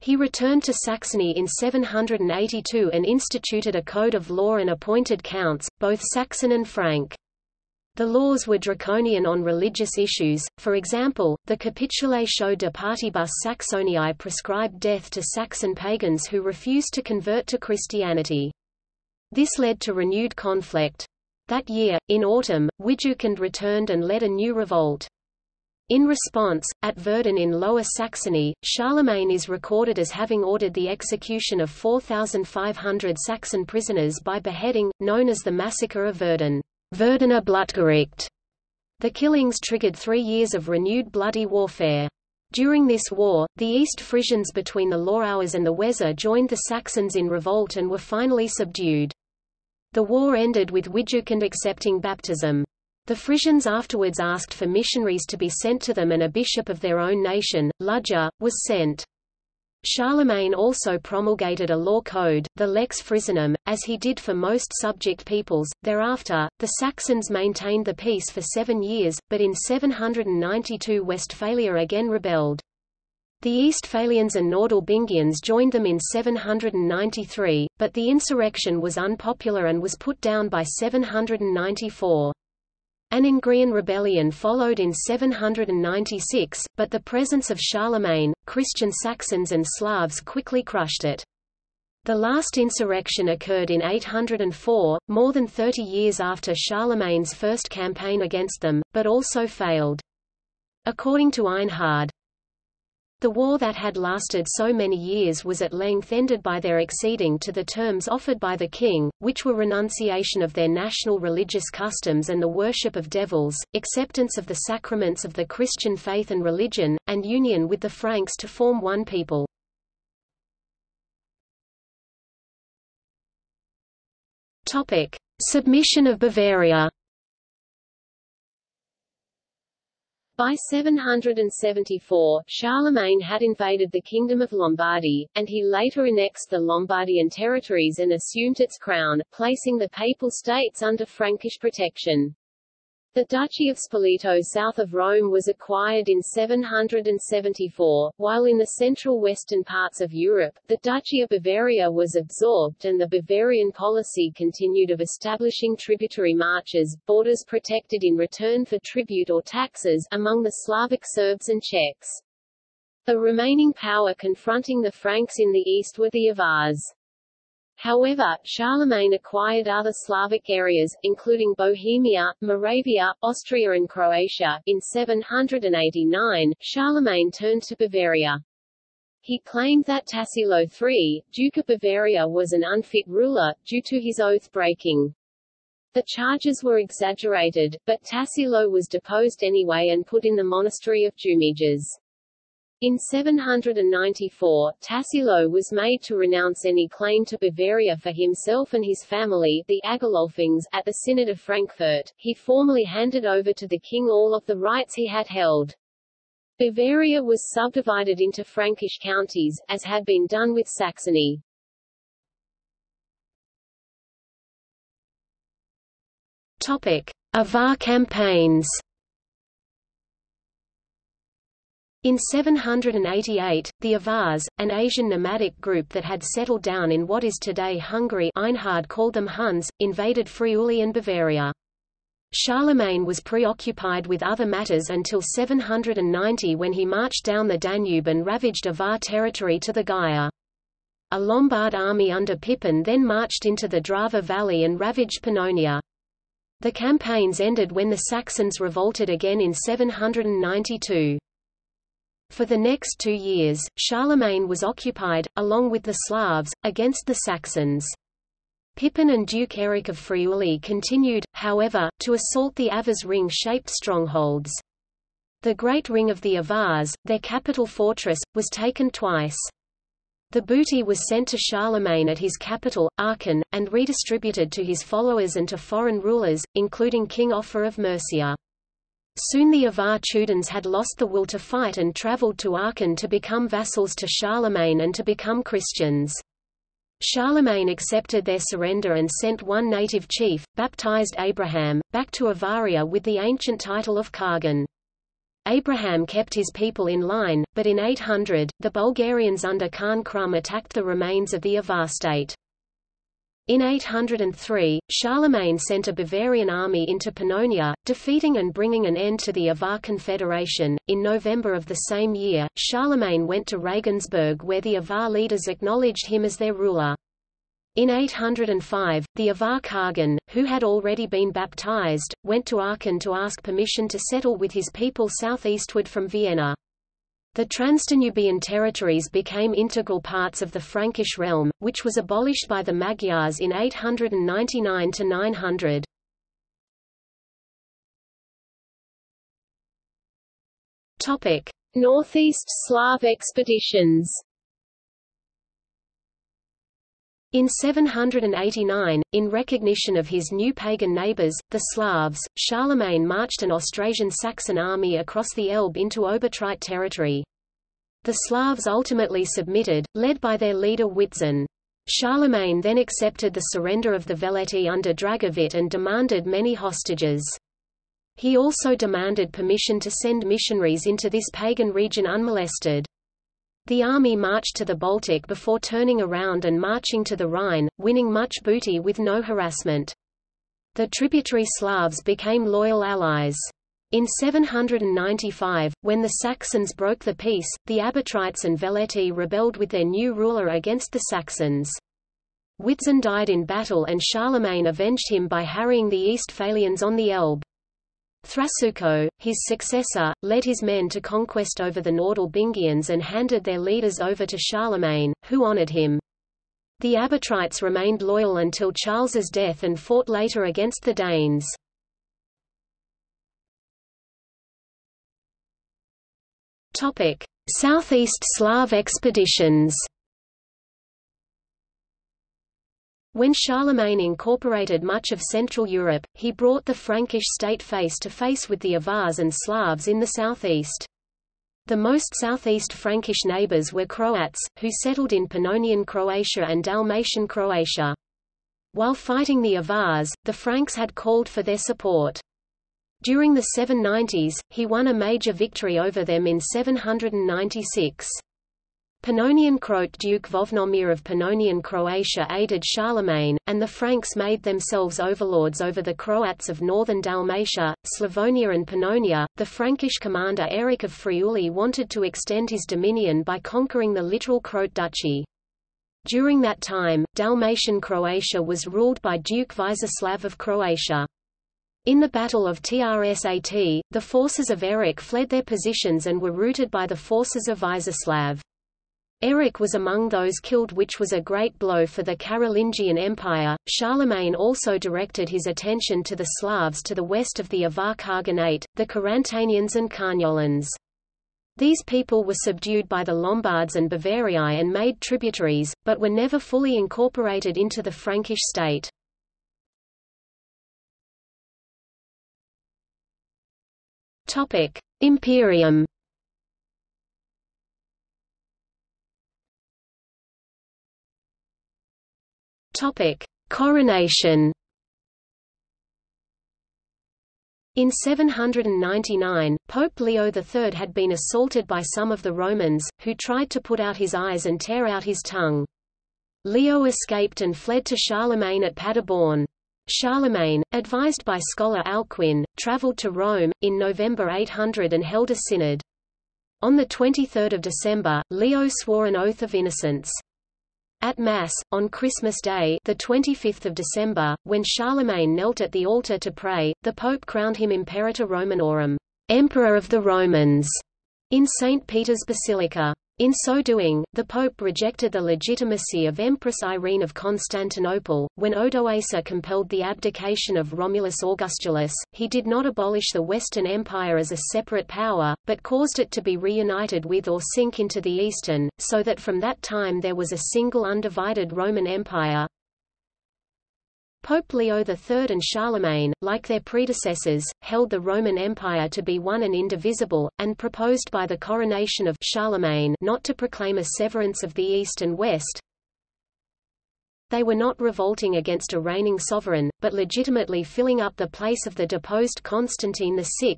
He returned to Saxony in 782 and instituted a code of law and appointed counts, both Saxon and Frank. The laws were draconian on religious issues, for example, the Capitulatio de Partibus Saxoniae prescribed death to Saxon pagans who refused to convert to Christianity. This led to renewed conflict. That year, in autumn, Widukind returned and led a new revolt. In response, at Verden in Lower Saxony, Charlemagne is recorded as having ordered the execution of 4,500 Saxon prisoners by beheading, known as the Massacre of Verden. Verdener Blutgericht. The killings triggered three years of renewed bloody warfare. During this war, the East Frisians between the Lauwers and the Weser joined the Saxons in revolt and were finally subdued. The war ended with Widukind accepting baptism. The Frisians afterwards asked for missionaries to be sent to them and a bishop of their own nation, Ludger, was sent. Charlemagne also promulgated a law code, the Lex Frisionum, as he did for most subject peoples. Thereafter, the Saxons maintained the peace for seven years, but in 792 Westphalia again rebelled. The Eastphalians and Nordalbingians joined them in 793, but the insurrection was unpopular and was put down by 794. An Engrian rebellion followed in 796, but the presence of Charlemagne, Christian Saxons and Slavs quickly crushed it. The last insurrection occurred in 804, more than 30 years after Charlemagne's first campaign against them, but also failed. According to Einhard, the war that had lasted so many years was at length ended by their acceding to the terms offered by the king, which were renunciation of their national religious customs and the worship of devils, acceptance of the sacraments of the Christian faith and religion, and union with the Franks to form one people. Submission of Bavaria By 774, Charlemagne had invaded the Kingdom of Lombardy, and he later annexed the Lombardian territories and assumed its crown, placing the Papal States under Frankish protection. The Duchy of Spoleto south of Rome was acquired in 774, while in the central western parts of Europe, the Duchy of Bavaria was absorbed and the Bavarian policy continued of establishing tributary marches, borders protected in return for tribute or taxes, among the Slavic Serbs and Czechs. The remaining power confronting the Franks in the east were the Avars. However, Charlemagne acquired other Slavic areas, including Bohemia, Moravia, Austria and Croatia. In 789, Charlemagne turned to Bavaria. He claimed that Tassilo III, Duke of Bavaria was an unfit ruler, due to his oath-breaking. The charges were exaggerated, but Tassilo was deposed anyway and put in the monastery of Jumièges. In 794, Tassilo was made to renounce any claim to Bavaria for himself and his family the Agilolfings, at the Synod of Frankfurt. He formally handed over to the king all of the rights he had held. Bavaria was subdivided into Frankish counties, as had been done with Saxony. Topic. Avar campaigns In 788, the Avars, an Asian nomadic group that had settled down in what is today Hungary Einhard called them Huns, invaded Friuli and Bavaria. Charlemagne was preoccupied with other matters until 790 when he marched down the Danube and ravaged Avar territory to the Győr. A Lombard army under Pippin then marched into the Drava valley and ravaged Pannonia. The campaigns ended when the Saxons revolted again in 792. For the next two years, Charlemagne was occupied, along with the Slavs, against the Saxons. Pippin and Duke Eric of Friuli continued, however, to assault the Avars ring-shaped strongholds. The Great Ring of the Avars, their capital fortress, was taken twice. The booty was sent to Charlemagne at his capital, Aachen, and redistributed to his followers and to foreign rulers, including King Offa of Mercia. Soon the Avar tuduns had lost the will to fight and travelled to Aachen to become vassals to Charlemagne and to become Christians. Charlemagne accepted their surrender and sent one native chief, baptized Abraham, back to Avaria with the ancient title of Khagan. Abraham kept his people in line, but in 800, the Bulgarians under Khan Krum attacked the remains of the Avar state. In 803, Charlemagne sent a Bavarian army into Pannonia, defeating and bringing an end to the Avar Confederation. In November of the same year, Charlemagne went to Regensburg where the Avar leaders acknowledged him as their ruler. In 805, the Avar Khagan, who had already been baptized, went to Aachen to ask permission to settle with his people southeastward from Vienna. The Transdanubian territories became integral parts of the Frankish realm, which was abolished by the Magyars in 899–900. Topic: Northeast Slav expeditions. In 789, in recognition of his new pagan neighbors, the Slavs, Charlemagne marched an Austrasian Saxon army across the Elbe into Obotrite territory. The Slavs ultimately submitted, led by their leader Witzin. Charlemagne then accepted the surrender of the Veleti under Dragovit and demanded many hostages. He also demanded permission to send missionaries into this pagan region unmolested. The army marched to the Baltic before turning around and marching to the Rhine, winning much booty with no harassment. The tributary Slavs became loyal allies. In 795, when the Saxons broke the peace, the Abotrites and Veleti rebelled with their new ruler against the Saxons. Witzin died in battle and Charlemagne avenged him by harrying the Eastphalians on the Elbe. Thrasuco, his successor, led his men to conquest over the Nordalbingians and handed their leaders over to Charlemagne, who honored him. The Abotrites remained loyal until Charles's death and fought later against the Danes. Southeast Slav expeditions. When Charlemagne incorporated much of Central Europe, he brought the Frankish state face to face with the Avars and Slavs in the southeast. The most southeast Frankish neighbors were Croats, who settled in Pannonian Croatia and Dalmatian Croatia. While fighting the Avars, the Franks had called for their support. During the 790s, he won a major victory over them in 796. Pannonian Croat Duke Vojnomir of Pannonian Croatia aided Charlemagne, and the Franks made themselves overlords over the Croats of northern Dalmatia, Slavonia and Pannonia. The Frankish commander Eric of Friuli wanted to extend his dominion by conquering the littoral Croat duchy. During that time, Dalmatian Croatia was ruled by Duke Vizislav of Croatia. In the Battle of Trsat, the forces of Eric fled their positions and were routed by the forces of Vizislav. Eric was among those killed which was a great blow for the Carolingian Empire. Charlemagne also directed his attention to the Slavs to the west of the Avar Khaganate, the Carantanians and Carniolans. These people were subdued by the Lombards and Bavarii and made tributaries, but were never fully incorporated into the Frankish state. Imperium Topic: Coronation. In 799, Pope Leo III had been assaulted by some of the Romans, who tried to put out his eyes and tear out his tongue. Leo escaped and fled to Charlemagne at Paderborn. Charlemagne, advised by scholar Alcuin, travelled to Rome, in November 800 and held a synod. On 23 December, Leo swore an oath of innocence. At Mass, on Christmas Day the 25th of December, when Charlemagne knelt at the altar to pray, the Pope crowned him Imperator Romanorum Emperor of the Romans, in St. Peter's Basilica. In so doing, the Pope rejected the legitimacy of Empress Irene of Constantinople. When Odoacer compelled the abdication of Romulus Augustulus, he did not abolish the Western Empire as a separate power, but caused it to be reunited with or sink into the Eastern, so that from that time there was a single undivided Roman Empire. Pope Leo III and Charlemagne, like their predecessors, held the Roman Empire to be one and indivisible, and proposed by the coronation of Charlemagne not to proclaim a severance of the East and West. They were not revolting against a reigning sovereign, but legitimately filling up the place of the deposed Constantine VI.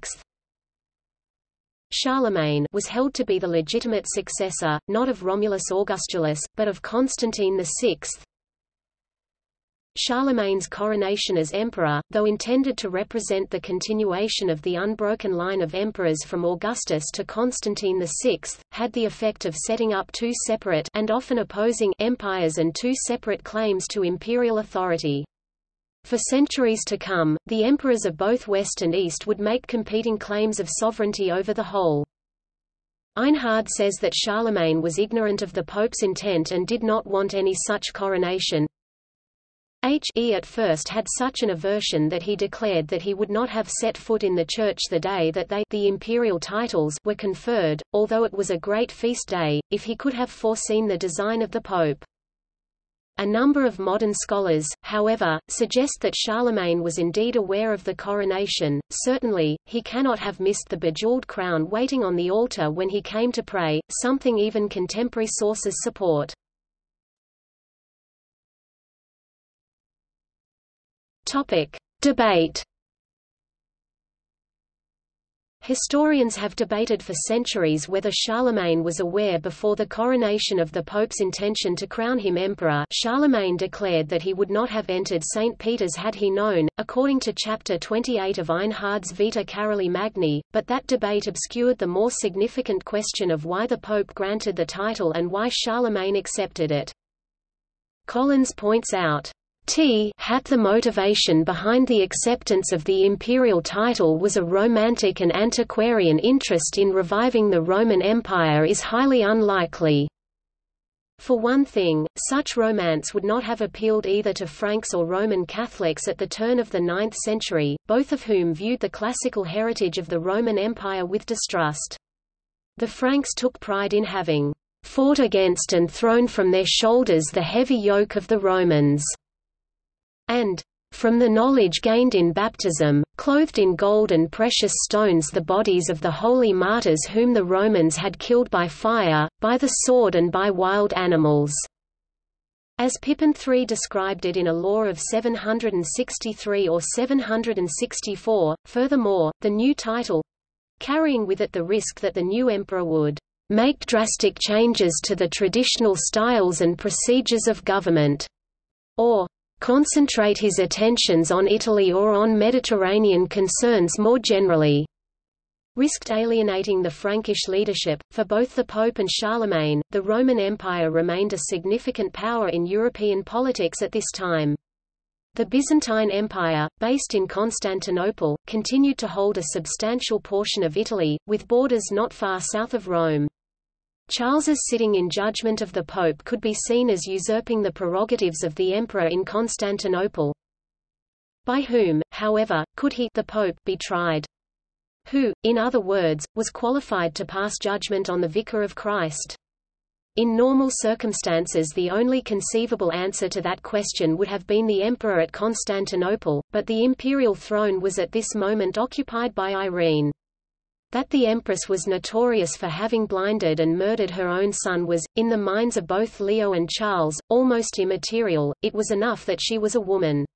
Charlemagne was held to be the legitimate successor, not of Romulus Augustulus, but of Constantine VI. Charlemagne's coronation as emperor, though intended to represent the continuation of the unbroken line of emperors from Augustus to Constantine VI, had the effect of setting up two separate and often opposing empires and two separate claims to imperial authority. For centuries to come, the emperors of both West and East would make competing claims of sovereignty over the whole. Einhard says that Charlemagne was ignorant of the Pope's intent and did not want any such coronation, H. E. at first had such an aversion that he declared that he would not have set foot in the church the day that they the imperial titles were conferred, although it was a great feast day, if he could have foreseen the design of the pope. A number of modern scholars, however, suggest that Charlemagne was indeed aware of the coronation. Certainly, he cannot have missed the bejeweled crown waiting on the altar when he came to pray, something even contemporary sources support. Topic: Debate. Historians have debated for centuries whether Charlemagne was aware before the coronation of the Pope's intention to crown him emperor Charlemagne declared that he would not have entered St. Peter's had he known, according to Chapter 28 of Einhard's Vita Caroli Magni, but that debate obscured the more significant question of why the Pope granted the title and why Charlemagne accepted it. Collins points out, T hat the motivation behind the acceptance of the imperial title was a romantic and antiquarian interest in reviving the Roman Empire is highly unlikely. For one thing, such romance would not have appealed either to Franks or Roman Catholics at the turn of the 9th century, both of whom viewed the classical heritage of the Roman Empire with distrust. The Franks took pride in having fought against and thrown from their shoulders the heavy yoke of the Romans and from the knowledge gained in baptism, clothed in gold and precious stones the bodies of the holy martyrs whom the Romans had killed by fire, by the sword and by wild animals." As Pippin III described it in a law of 763 or 764, furthermore, the new title—carrying with it the risk that the new emperor would make drastic changes to the traditional styles and procedures of government, or concentrate his attentions on Italy or on Mediterranean concerns more generally risked alienating the Frankish leadership. For both the Pope and Charlemagne, the Roman Empire remained a significant power in European politics at this time. The Byzantine Empire, based in Constantinople, continued to hold a substantial portion of Italy, with borders not far south of Rome. Charles's sitting in judgment of the Pope could be seen as usurping the prerogatives of the Emperor in Constantinople. By whom, however, could he the Pope be tried? who, in other words, was qualified to pass judgment on the Vicar of Christ. In normal circumstances the only conceivable answer to that question would have been the emperor at Constantinople, but the imperial throne was at this moment occupied by Irene. That the empress was notorious for having blinded and murdered her own son was, in the minds of both Leo and Charles, almost immaterial, it was enough that she was a woman.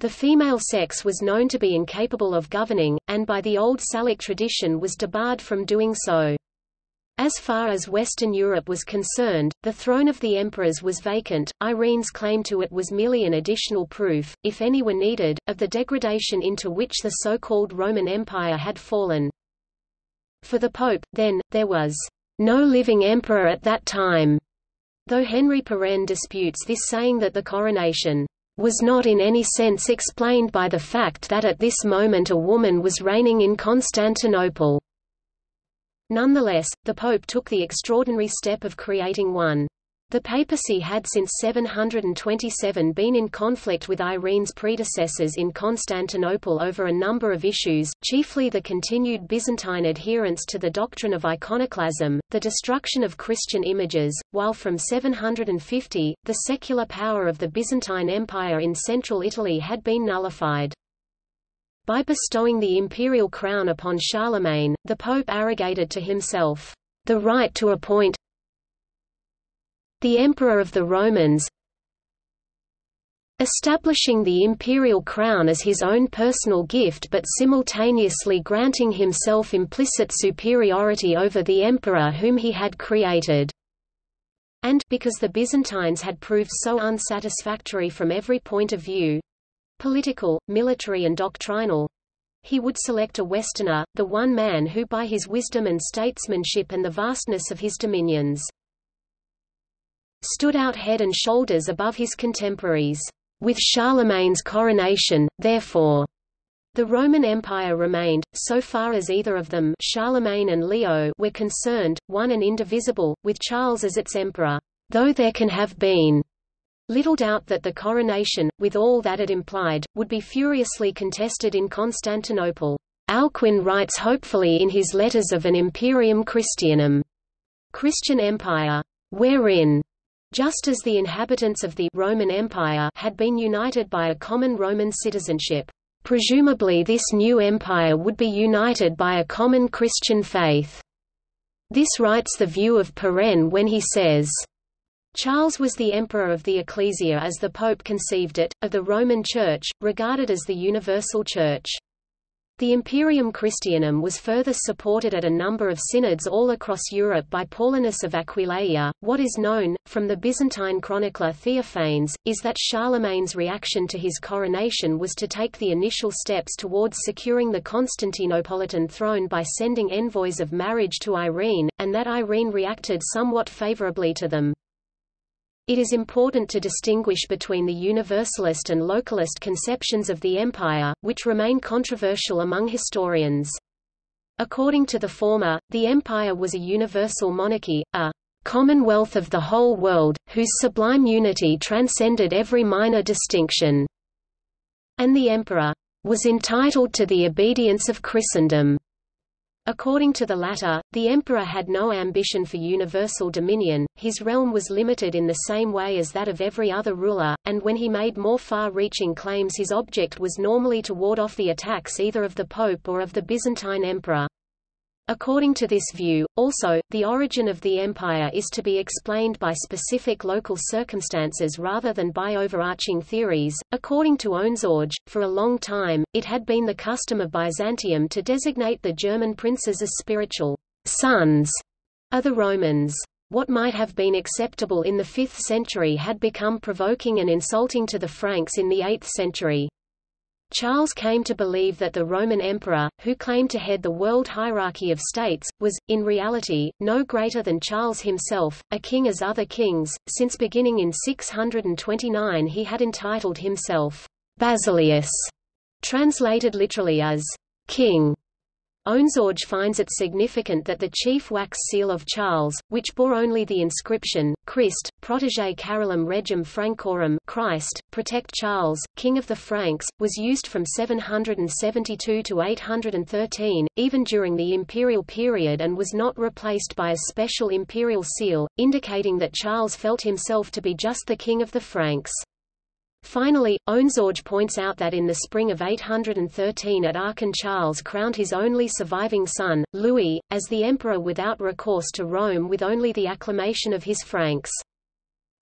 The female sex was known to be incapable of governing, and by the old Salic tradition was debarred from doing so. As far as Western Europe was concerned, the throne of the emperors was vacant. Irene's claim to it was merely an additional proof, if any were needed, of the degradation into which the so-called Roman Empire had fallen. For the Pope, then, there was no living emperor at that time, though Henry Pirenne disputes this saying that the coronation was not in any sense explained by the fact that at this moment a woman was reigning in Constantinople. Nonetheless, the Pope took the extraordinary step of creating one the papacy had since 727 been in conflict with Irene's predecessors in Constantinople over a number of issues, chiefly the continued Byzantine adherence to the doctrine of iconoclasm, the destruction of Christian images, while from 750, the secular power of the Byzantine Empire in central Italy had been nullified. By bestowing the imperial crown upon Charlemagne, the pope arrogated to himself the right to appoint the Emperor of the Romans establishing the imperial crown as his own personal gift but simultaneously granting himself implicit superiority over the emperor whom he had created. And because the Byzantines had proved so unsatisfactory from every point of view—political, military and doctrinal, he would select a Westerner, the one man who by his wisdom and statesmanship and the vastness of his dominions stood out head and shoulders above his contemporaries. With Charlemagne's coronation, therefore, the Roman Empire remained, so far as either of them Charlemagne and Leo were concerned, one and indivisible, with Charles as its emperor, though there can have been little doubt that the coronation, with all that it implied, would be furiously contested in Constantinople. Alcuin writes hopefully in his Letters of an Imperium Christianum, Christian Empire, wherein just as the inhabitants of the Roman Empire had been united by a common Roman citizenship. Presumably this new empire would be united by a common Christian faith. This writes the view of Pirenne when he says, Charles was the emperor of the ecclesia as the pope conceived it, of the Roman Church, regarded as the universal church. The Imperium Christianum was further supported at a number of synods all across Europe by Paulinus of Aquileia. What is known, from the Byzantine chronicler Theophanes, is that Charlemagne's reaction to his coronation was to take the initial steps towards securing the Constantinopolitan throne by sending envoys of marriage to Irene, and that Irene reacted somewhat favorably to them. It is important to distinguish between the Universalist and Localist conceptions of the empire, which remain controversial among historians. According to the former, the empire was a universal monarchy, a commonwealth of the whole world, whose sublime unity transcended every minor distinction, and the emperor was entitled to the obedience of Christendom. According to the latter, the emperor had no ambition for universal dominion, his realm was limited in the same way as that of every other ruler, and when he made more far-reaching claims his object was normally to ward off the attacks either of the pope or of the Byzantine emperor. According to this view, also, the origin of the empire is to be explained by specific local circumstances rather than by overarching theories. According to Ohnsorge, for a long time, it had been the custom of Byzantium to designate the German princes as spiritual sons of the Romans. What might have been acceptable in the 5th century had become provoking and insulting to the Franks in the 8th century. Charles came to believe that the Roman emperor, who claimed to head the world hierarchy of states, was, in reality, no greater than Charles himself, a king as other kings, since beginning in 629 he had entitled himself Basileus, translated literally as king. Ohnsorge finds it significant that the chief wax seal of Charles, which bore only the inscription, Christ, protege Carolum regem Francorum Christ, protect Charles, King of the Franks, was used from 772 to 813, even during the imperial period and was not replaced by a special imperial seal, indicating that Charles felt himself to be just the King of the Franks. Finally, Ohnsorge points out that in the spring of 813 at Aachen Charles crowned his only surviving son, Louis, as the emperor without recourse to Rome with only the acclamation of his Franks.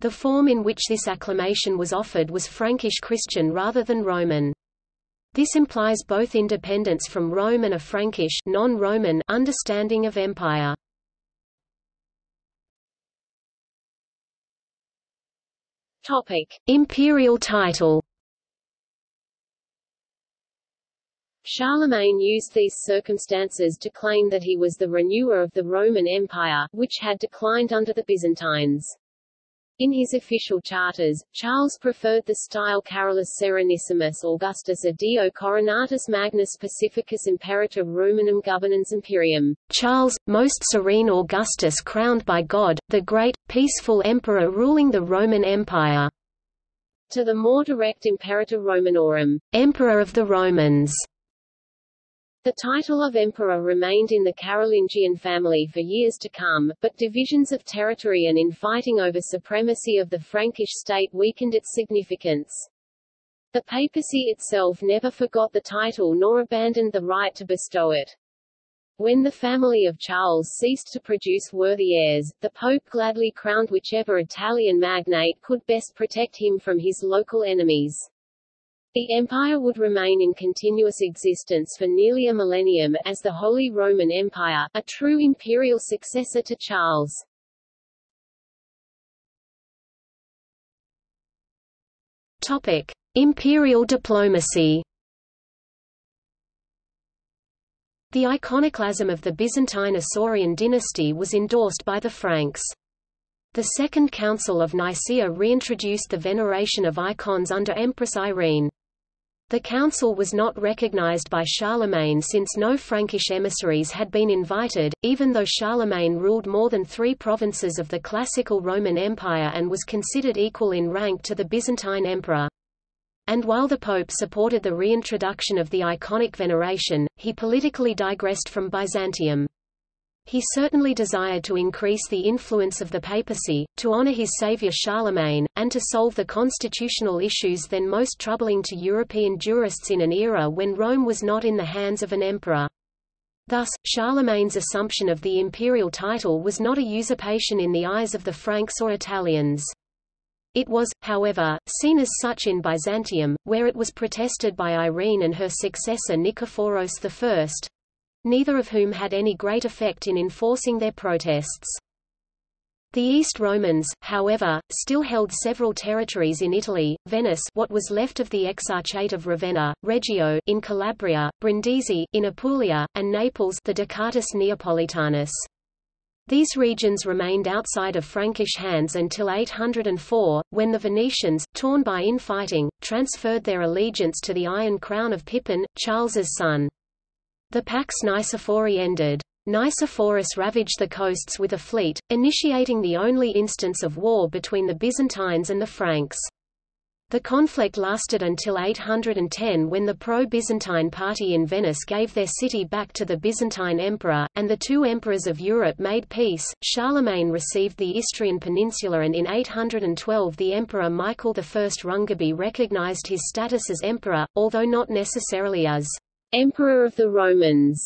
The form in which this acclamation was offered was Frankish Christian rather than Roman. This implies both independence from Rome and a Frankish non-Roman understanding of empire. Topic: Imperial title. Charlemagne used these circumstances to claim that he was the renewer of the Roman Empire, which had declined under the Byzantines. In his official charters, Charles preferred the style Carolus Serenissimus Augustus a Deo Coronatus Magnus Pacificus Imperator Romanum Governans Imperium. Charles, most serene Augustus crowned by God, the great, peaceful emperor ruling the Roman Empire. To the more direct Imperator Romanorum, Emperor of the Romans. The title of emperor remained in the Carolingian family for years to come, but divisions of territory and infighting over supremacy of the Frankish state weakened its significance. The papacy itself never forgot the title nor abandoned the right to bestow it. When the family of Charles ceased to produce worthy heirs, the Pope gladly crowned whichever Italian magnate could best protect him from his local enemies. The empire would remain in continuous existence for nearly a millennium, as the Holy Roman Empire, a true imperial successor to Charles. Topic. Imperial diplomacy The iconoclasm of the Byzantine Isaurian dynasty was endorsed by the Franks. The Second Council of Nicaea reintroduced the veneration of icons under Empress Irene. The council was not recognized by Charlemagne since no Frankish emissaries had been invited, even though Charlemagne ruled more than three provinces of the classical Roman Empire and was considered equal in rank to the Byzantine emperor. And while the Pope supported the reintroduction of the iconic veneration, he politically digressed from Byzantium. He certainly desired to increase the influence of the papacy, to honor his savior Charlemagne, and to solve the constitutional issues then most troubling to European jurists in an era when Rome was not in the hands of an emperor. Thus, Charlemagne's assumption of the imperial title was not a usurpation in the eyes of the Franks or Italians. It was, however, seen as such in Byzantium, where it was protested by Irene and her successor Nikephoros I, neither of whom had any great effect in enforcing their protests. The East Romans, however, still held several territories in Italy, Venice what was left of the Exarchate of Ravenna, Reggio in Calabria, Brindisi in Apulia, and Naples the Ducatus Neapolitanus. These regions remained outside of Frankish hands until 804, when the Venetians, torn by infighting, transferred their allegiance to the Iron Crown of Pippin, Charles's son. The Pax Nicephori ended. Nicephorus ravaged the coasts with a fleet, initiating the only instance of war between the Byzantines and the Franks. The conflict lasted until 810 when the pro-Byzantine party in Venice gave their city back to the Byzantine emperor, and the two emperors of Europe made peace. Charlemagne received the Istrian peninsula and in 812 the emperor Michael I Rangabe recognized his status as emperor, although not necessarily as Emperor of the Romans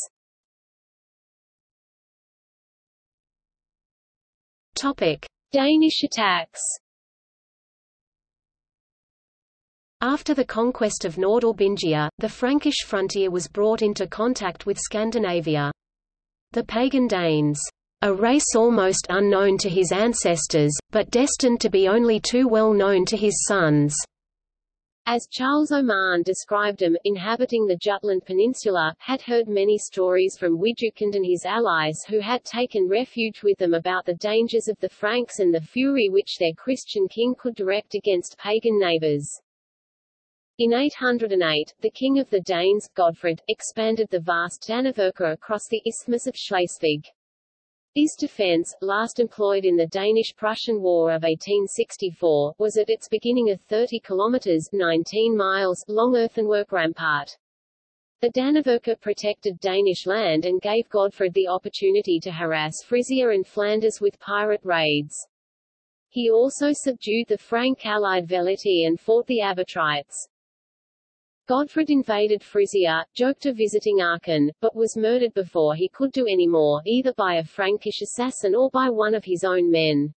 Topic. Danish attacks After the conquest of Nordalbingia, the Frankish frontier was brought into contact with Scandinavia. The pagan Danes, a race almost unknown to his ancestors, but destined to be only too well known to his sons, as Charles Oman described them, inhabiting the Jutland Peninsula, had heard many stories from Widukind and his allies who had taken refuge with them about the dangers of the Franks and the fury which their Christian king could direct against pagan neighbors. In 808, the king of the Danes, Godfred, expanded the vast Danevirke across the Isthmus of Schleswig. This defense, last employed in the Danish-Prussian War of 1864, was at its beginning a 30 kilometers 19 miles long earthenwork rampart. The Danevirke protected Danish land and gave Godfred the opportunity to harass Frisia and Flanders with pirate raids. He also subdued the Frank allied Veleti and fought the Obotrites. Godfred invaded Frisia, joked of visiting Aachen, but was murdered before he could do any more, either by a Frankish assassin or by one of his own men.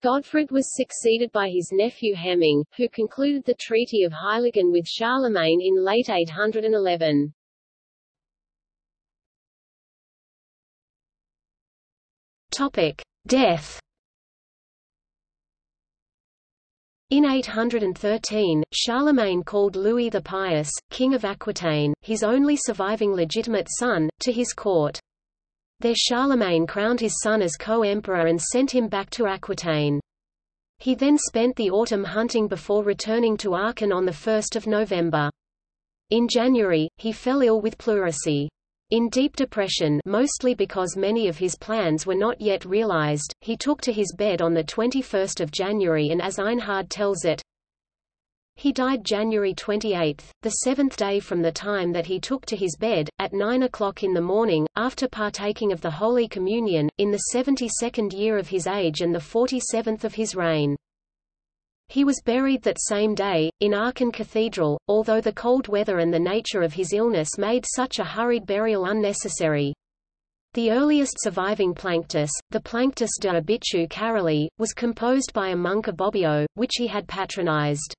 Godfred was succeeded by his nephew Hemming, who concluded the Treaty of Heiligen with Charlemagne in late 811. Topic. Death In 813, Charlemagne called Louis the Pious, king of Aquitaine, his only surviving legitimate son, to his court. There Charlemagne crowned his son as co-emperor and sent him back to Aquitaine. He then spent the autumn hunting before returning to Aachen on 1 November. In January, he fell ill with pleurisy. In deep depression mostly because many of his plans were not yet realized, he took to his bed on 21 January and as Einhard tells it, he died January 28, the seventh day from the time that he took to his bed, at 9 o'clock in the morning, after partaking of the Holy Communion, in the 72nd year of his age and the 47th of his reign. He was buried that same day, in Aachen Cathedral, although the cold weather and the nature of his illness made such a hurried burial unnecessary. The earliest surviving Planctus, the Planctus de Obitu Caroli, was composed by a monk of Bobbio, which he had patronized.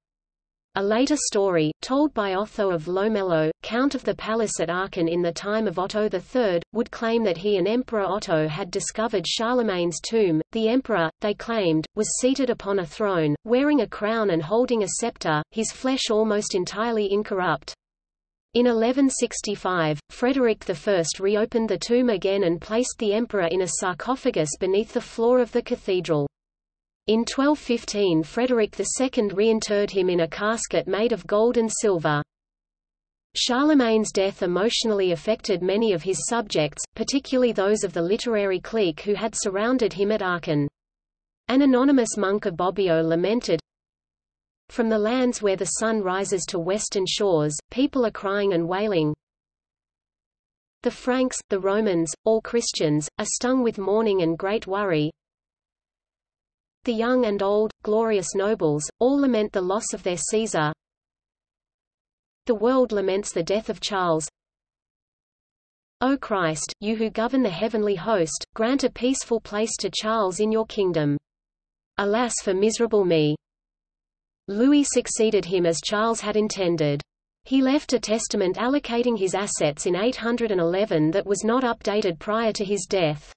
A later story, told by Otho of Lomello, Count of the Palace at Aachen in the time of Otto III, would claim that he and Emperor Otto had discovered Charlemagne's tomb. The emperor, they claimed, was seated upon a throne, wearing a crown and holding a scepter, his flesh almost entirely incorrupt. In 1165, Frederick I reopened the tomb again and placed the emperor in a sarcophagus beneath the floor of the cathedral. In 1215 Frederick II reinterred him in a casket made of gold and silver. Charlemagne's death emotionally affected many of his subjects, particularly those of the literary clique who had surrounded him at Aachen. An anonymous monk of Bobbio lamented, From the lands where the sun rises to western shores, people are crying and wailing. The Franks, the Romans, all Christians, are stung with mourning and great worry. The young and old, glorious nobles, all lament the loss of their Caesar. The world laments the death of Charles. O Christ, you who govern the heavenly host, grant a peaceful place to Charles in your kingdom. Alas for miserable me! Louis succeeded him as Charles had intended. He left a testament allocating his assets in 811 that was not updated prior to his death.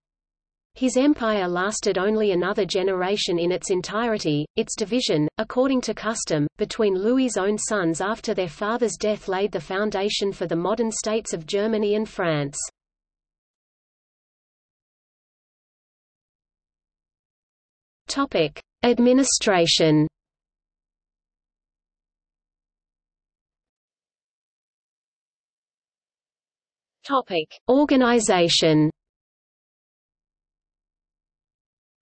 His empire lasted only another generation in its entirety. Its division, according to custom, between Louis's own sons after their father's death laid the foundation for the modern states of Germany and France. Topic: Administration. Topic: Organization.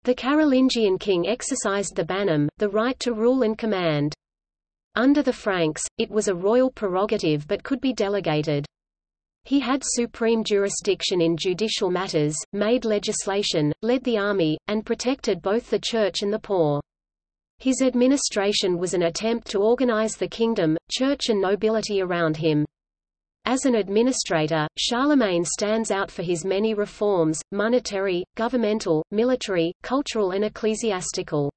The Carolingian king exercised the bannum, the right to rule and command. Under the Franks, it was a royal prerogative but could be delegated. He had supreme jurisdiction in judicial matters, made legislation, led the army, and protected both the church and the poor. His administration was an attempt to organize the kingdom, church and nobility around him. As an administrator, Charlemagne stands out for his many reforms, monetary, governmental, military, cultural and ecclesiastical.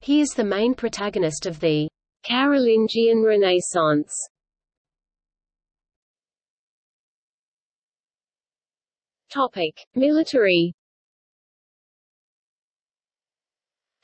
He is the main protagonist of the Carolingian Renaissance. Topic: Military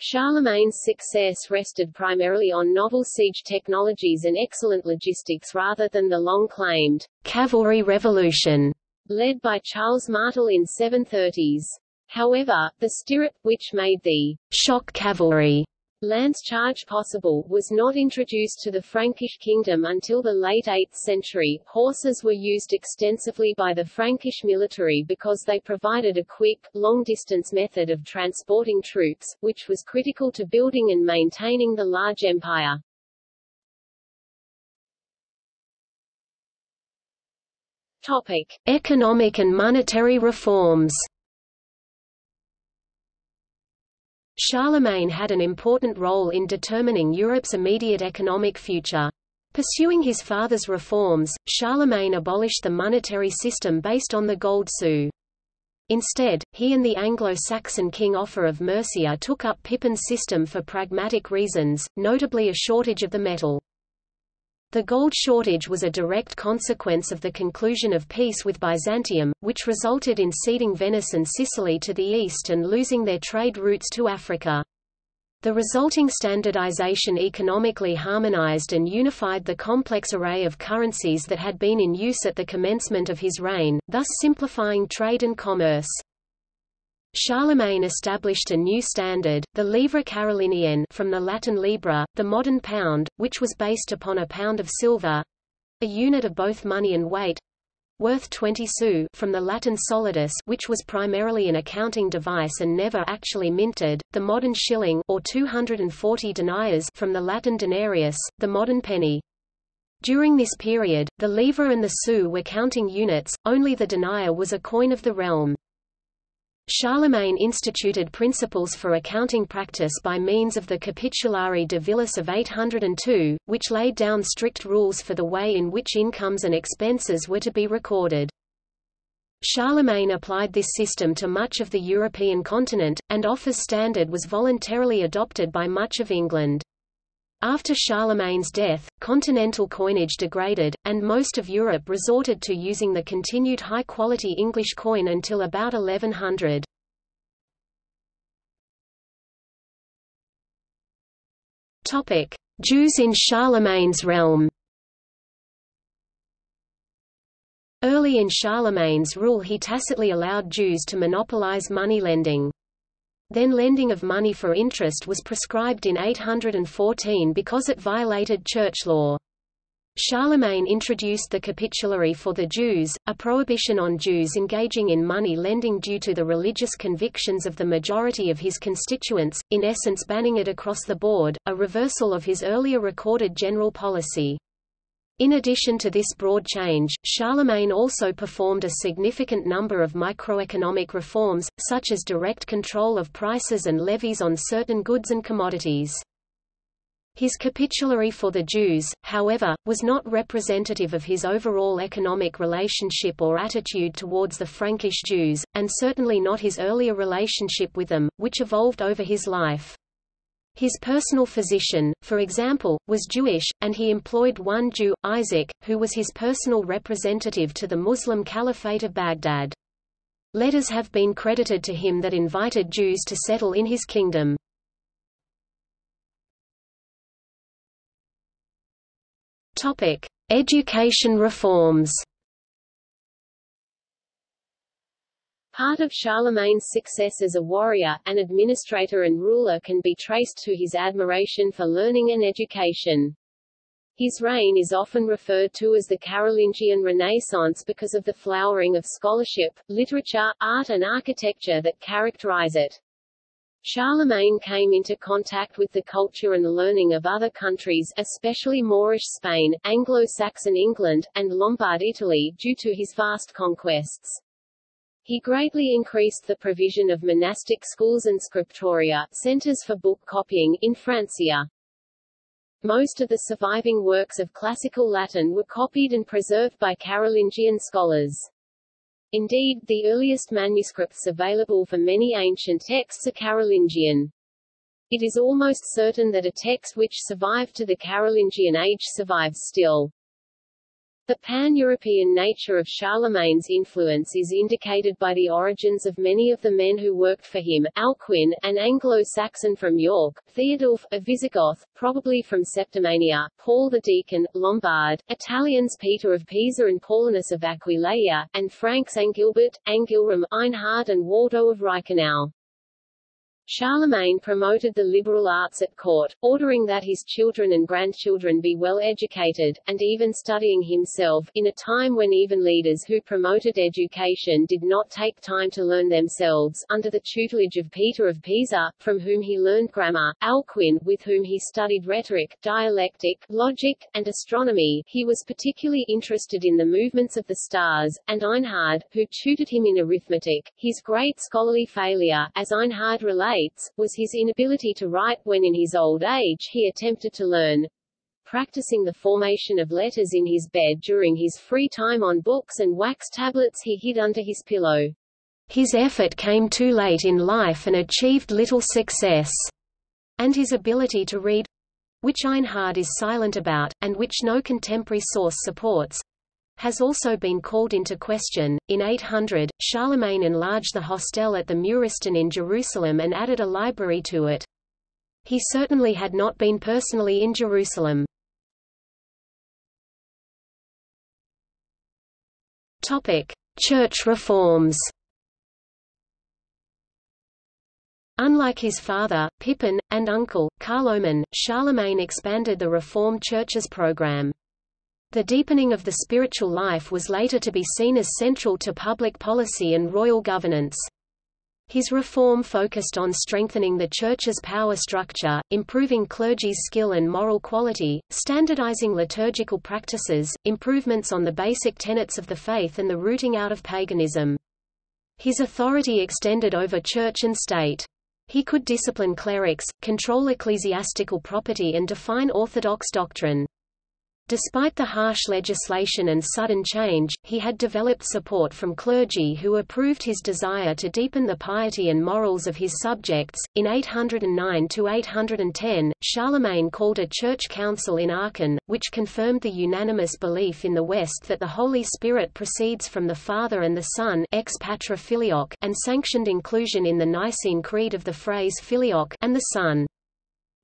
Charlemagne's success rested primarily on novel siege technologies and excellent logistics rather than the long-claimed cavalry revolution led by Charles Martel in 730s. However, the stirrup, which made the shock cavalry Lance charge possible, was not introduced to the Frankish kingdom until the late 8th century. Horses were used extensively by the Frankish military because they provided a quick, long-distance method of transporting troops, which was critical to building and maintaining the large empire. Topic. Economic and monetary reforms Charlemagne had an important role in determining Europe's immediate economic future. Pursuing his father's reforms, Charlemagne abolished the monetary system based on the gold sou. Instead, he and the Anglo-Saxon king Offa of Mercia took up Pippin's system for pragmatic reasons, notably a shortage of the metal. The gold shortage was a direct consequence of the conclusion of peace with Byzantium, which resulted in ceding Venice and Sicily to the east and losing their trade routes to Africa. The resulting standardization economically harmonized and unified the complex array of currencies that had been in use at the commencement of his reign, thus simplifying trade and commerce. Charlemagne established a new standard, the livre carolingienne from the Latin libra, the modern pound, which was based upon a pound of silver—a unit of both money and weight, worth 20 sous from the Latin solidus which was primarily an accounting device and never actually minted, the modern shilling or 240 deniers from the Latin denarius, the modern penny. During this period, the livre and the sou were counting units, only the denier was a coin of the realm. Charlemagne instituted principles for accounting practice by means of the Capitulare de Villis of 802, which laid down strict rules for the way in which incomes and expenses were to be recorded. Charlemagne applied this system to much of the European continent, and Offa's standard was voluntarily adopted by much of England. After Charlemagne's death, continental coinage degraded, and most of Europe resorted to using the continued high-quality English coin until about 1100. Topic: Jews in Charlemagne's realm. Early in Charlemagne's rule he tacitly allowed Jews to monopolize money lending. Then lending of money for interest was prescribed in 814 because it violated church law. Charlemagne introduced the capitulary for the Jews, a prohibition on Jews engaging in money lending due to the religious convictions of the majority of his constituents, in essence banning it across the board, a reversal of his earlier recorded general policy. In addition to this broad change, Charlemagne also performed a significant number of microeconomic reforms, such as direct control of prices and levies on certain goods and commodities. His capitulary for the Jews, however, was not representative of his overall economic relationship or attitude towards the Frankish Jews, and certainly not his earlier relationship with them, which evolved over his life. His personal physician, for example, was Jewish, and he employed one Jew, Isaac, who was his personal representative to the Muslim Caliphate of Baghdad. Letters have been credited to him that invited Jews to settle in his kingdom. Education reforms. Part of Charlemagne's success as a warrior, an administrator and ruler can be traced to his admiration for learning and education. His reign is often referred to as the Carolingian Renaissance because of the flowering of scholarship, literature, art and architecture that characterize it. Charlemagne came into contact with the culture and learning of other countries especially Moorish Spain, Anglo-Saxon England, and Lombard Italy due to his vast conquests. He greatly increased the provision of monastic schools and scriptoria centers for book copying in Francia. Most of the surviving works of classical Latin were copied and preserved by Carolingian scholars. Indeed, the earliest manuscripts available for many ancient texts are Carolingian. It is almost certain that a text which survived to the Carolingian age survives still. The pan-European nature of Charlemagne's influence is indicated by the origins of many of the men who worked for him, Alcuin, an Anglo-Saxon from York, Theodulf, a Visigoth, probably from Septimania, Paul the Deacon, Lombard, Italians Peter of Pisa and Paulinus of Aquileia, and Franks Angilbert, Angilram, Einhard and Waldo of Reichenau. Charlemagne promoted the liberal arts at court, ordering that his children and grandchildren be well educated, and even studying himself, in a time when even leaders who promoted education did not take time to learn themselves. Under the tutelage of Peter of Pisa, from whom he learned grammar, Alcuin, with whom he studied rhetoric, dialectic, logic, and astronomy, he was particularly interested in the movements of the stars, and Einhard, who tutored him in arithmetic. His great scholarly failure, as Einhard relates, was his inability to write when in his old age he attempted to learn practicing the formation of letters in his bed during his free time on books and wax tablets he hid under his pillow. His effort came too late in life and achieved little success, and his ability to read which Einhard is silent about, and which no contemporary source supports, has also been called into question. In 800, Charlemagne enlarged the hostel at the Muristan in Jerusalem and added a library to it. He certainly had not been personally in Jerusalem. Topic: Church reforms. Unlike his father, Pippin, and uncle, Carloman, Charlemagne expanded the Reformed Church's program. The deepening of the spiritual life was later to be seen as central to public policy and royal governance. His reform focused on strengthening the Church's power structure, improving clergy's skill and moral quality, standardizing liturgical practices, improvements on the basic tenets of the faith and the rooting out of paganism. His authority extended over church and state. He could discipline clerics, control ecclesiastical property and define orthodox doctrine. Despite the harsh legislation and sudden change, he had developed support from clergy who approved his desire to deepen the piety and morals of his subjects. In 809 to 810, Charlemagne called a church council in Aachen, which confirmed the unanimous belief in the West that the Holy Spirit proceeds from the Father and the Son ex patre filioque, and sanctioned inclusion in the Nicene Creed of the phrase filioque and the Son.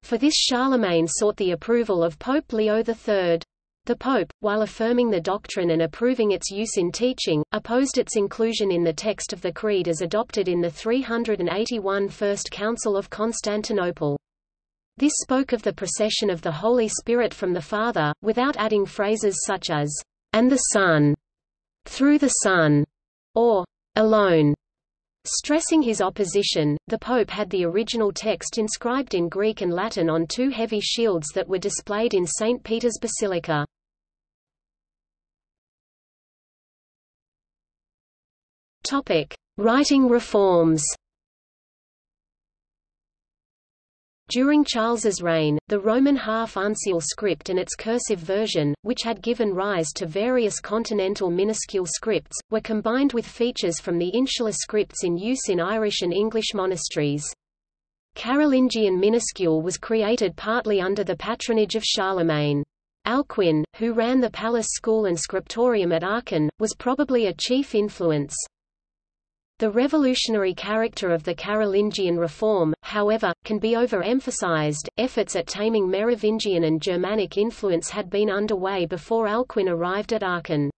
For this Charlemagne sought the approval of Pope Leo III. The Pope, while affirming the doctrine and approving its use in teaching, opposed its inclusion in the text of the Creed as adopted in the 381 First Council of Constantinople. This spoke of the procession of the Holy Spirit from the Father, without adding phrases such as, and the Son, through the Son, or alone. Stressing his opposition, the Pope had the original text inscribed in Greek and Latin on two heavy shields that were displayed in St. Peter's Basilica. Writing reforms. During Charles's reign, the Roman half-uncial script and its cursive version, which had given rise to various continental minuscule scripts, were combined with features from the insular scripts in use in Irish and English monasteries. Carolingian minuscule was created partly under the patronage of Charlemagne. Alcuin, who ran the palace school and scriptorium at Aachen, was probably a chief influence. The revolutionary character of the Carolingian reform, however, can be overemphasized. Efforts at taming Merovingian and Germanic influence had been underway before Alcuin arrived at Aachen.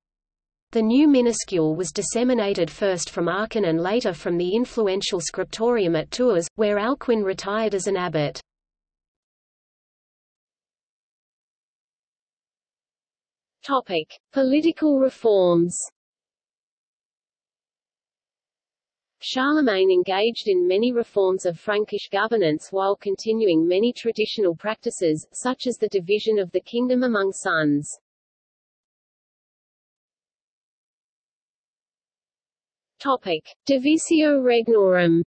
The new minuscule was disseminated first from Aachen and later from the influential scriptorium at Tours, where Alcuin retired as an abbot. Topic: Political reforms. Charlemagne engaged in many reforms of Frankish governance while continuing many traditional practices, such as the division of the kingdom among sons. Topic: Divisio Regnorum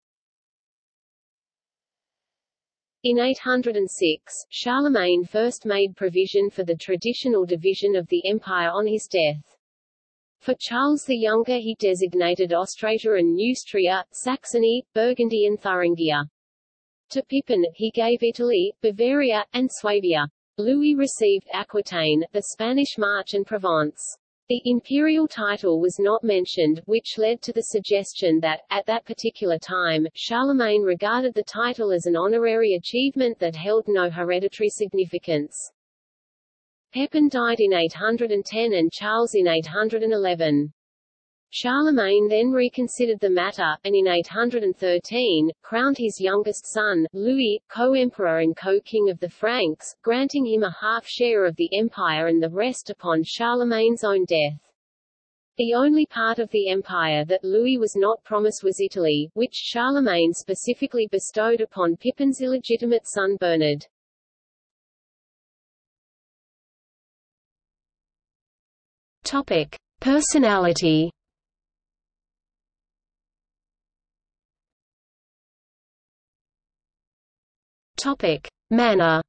In 806, Charlemagne first made provision for the traditional division of the empire on his death. For Charles the Younger he designated Austrasia and Neustria, Saxony, Burgundy and Thuringia. To Pippin, he gave Italy, Bavaria, and Swabia. Louis received Aquitaine, the Spanish March and Provence. The imperial title was not mentioned, which led to the suggestion that, at that particular time, Charlemagne regarded the title as an honorary achievement that held no hereditary significance. Pepin died in 810 and Charles in 811. Charlemagne then reconsidered the matter, and in 813, crowned his youngest son, Louis, co-emperor and co-king of the Franks, granting him a half-share of the empire and the rest upon Charlemagne's own death. The only part of the empire that Louis was not promised was Italy, which Charlemagne specifically bestowed upon Pippin's illegitimate son Bernard. Topic: Personality. Topic: Manner.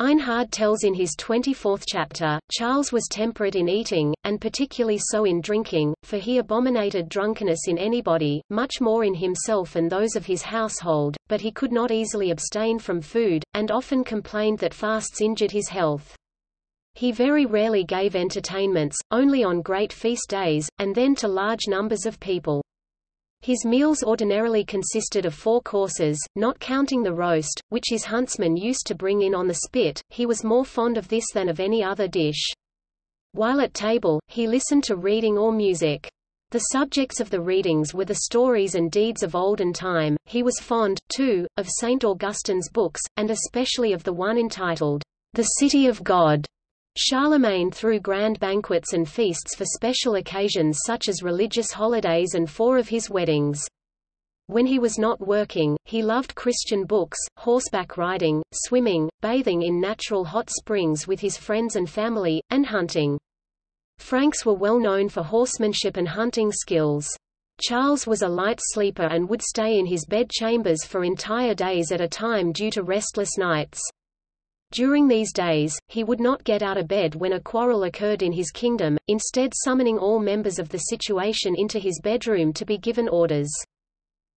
Einhard tells in his 24th chapter, Charles was temperate in eating, and particularly so in drinking, for he abominated drunkenness in anybody, much more in himself and those of his household, but he could not easily abstain from food, and often complained that fasts injured his health. He very rarely gave entertainments, only on great feast days, and then to large numbers of people. His meals ordinarily consisted of four courses, not counting the roast, which his huntsmen used to bring in on the spit, he was more fond of this than of any other dish. While at table, he listened to reading or music. The subjects of the readings were the stories and deeds of olden time. He was fond, too, of St. Augustine's books, and especially of the one entitled, The City of God, Charlemagne threw grand banquets and feasts for special occasions such as religious holidays and four of his weddings. When he was not working, he loved Christian books, horseback riding, swimming, bathing in natural hot springs with his friends and family, and hunting. Franks were well known for horsemanship and hunting skills. Charles was a light sleeper and would stay in his bed chambers for entire days at a time due to restless nights. During these days, he would not get out of bed when a quarrel occurred in his kingdom, instead summoning all members of the situation into his bedroom to be given orders.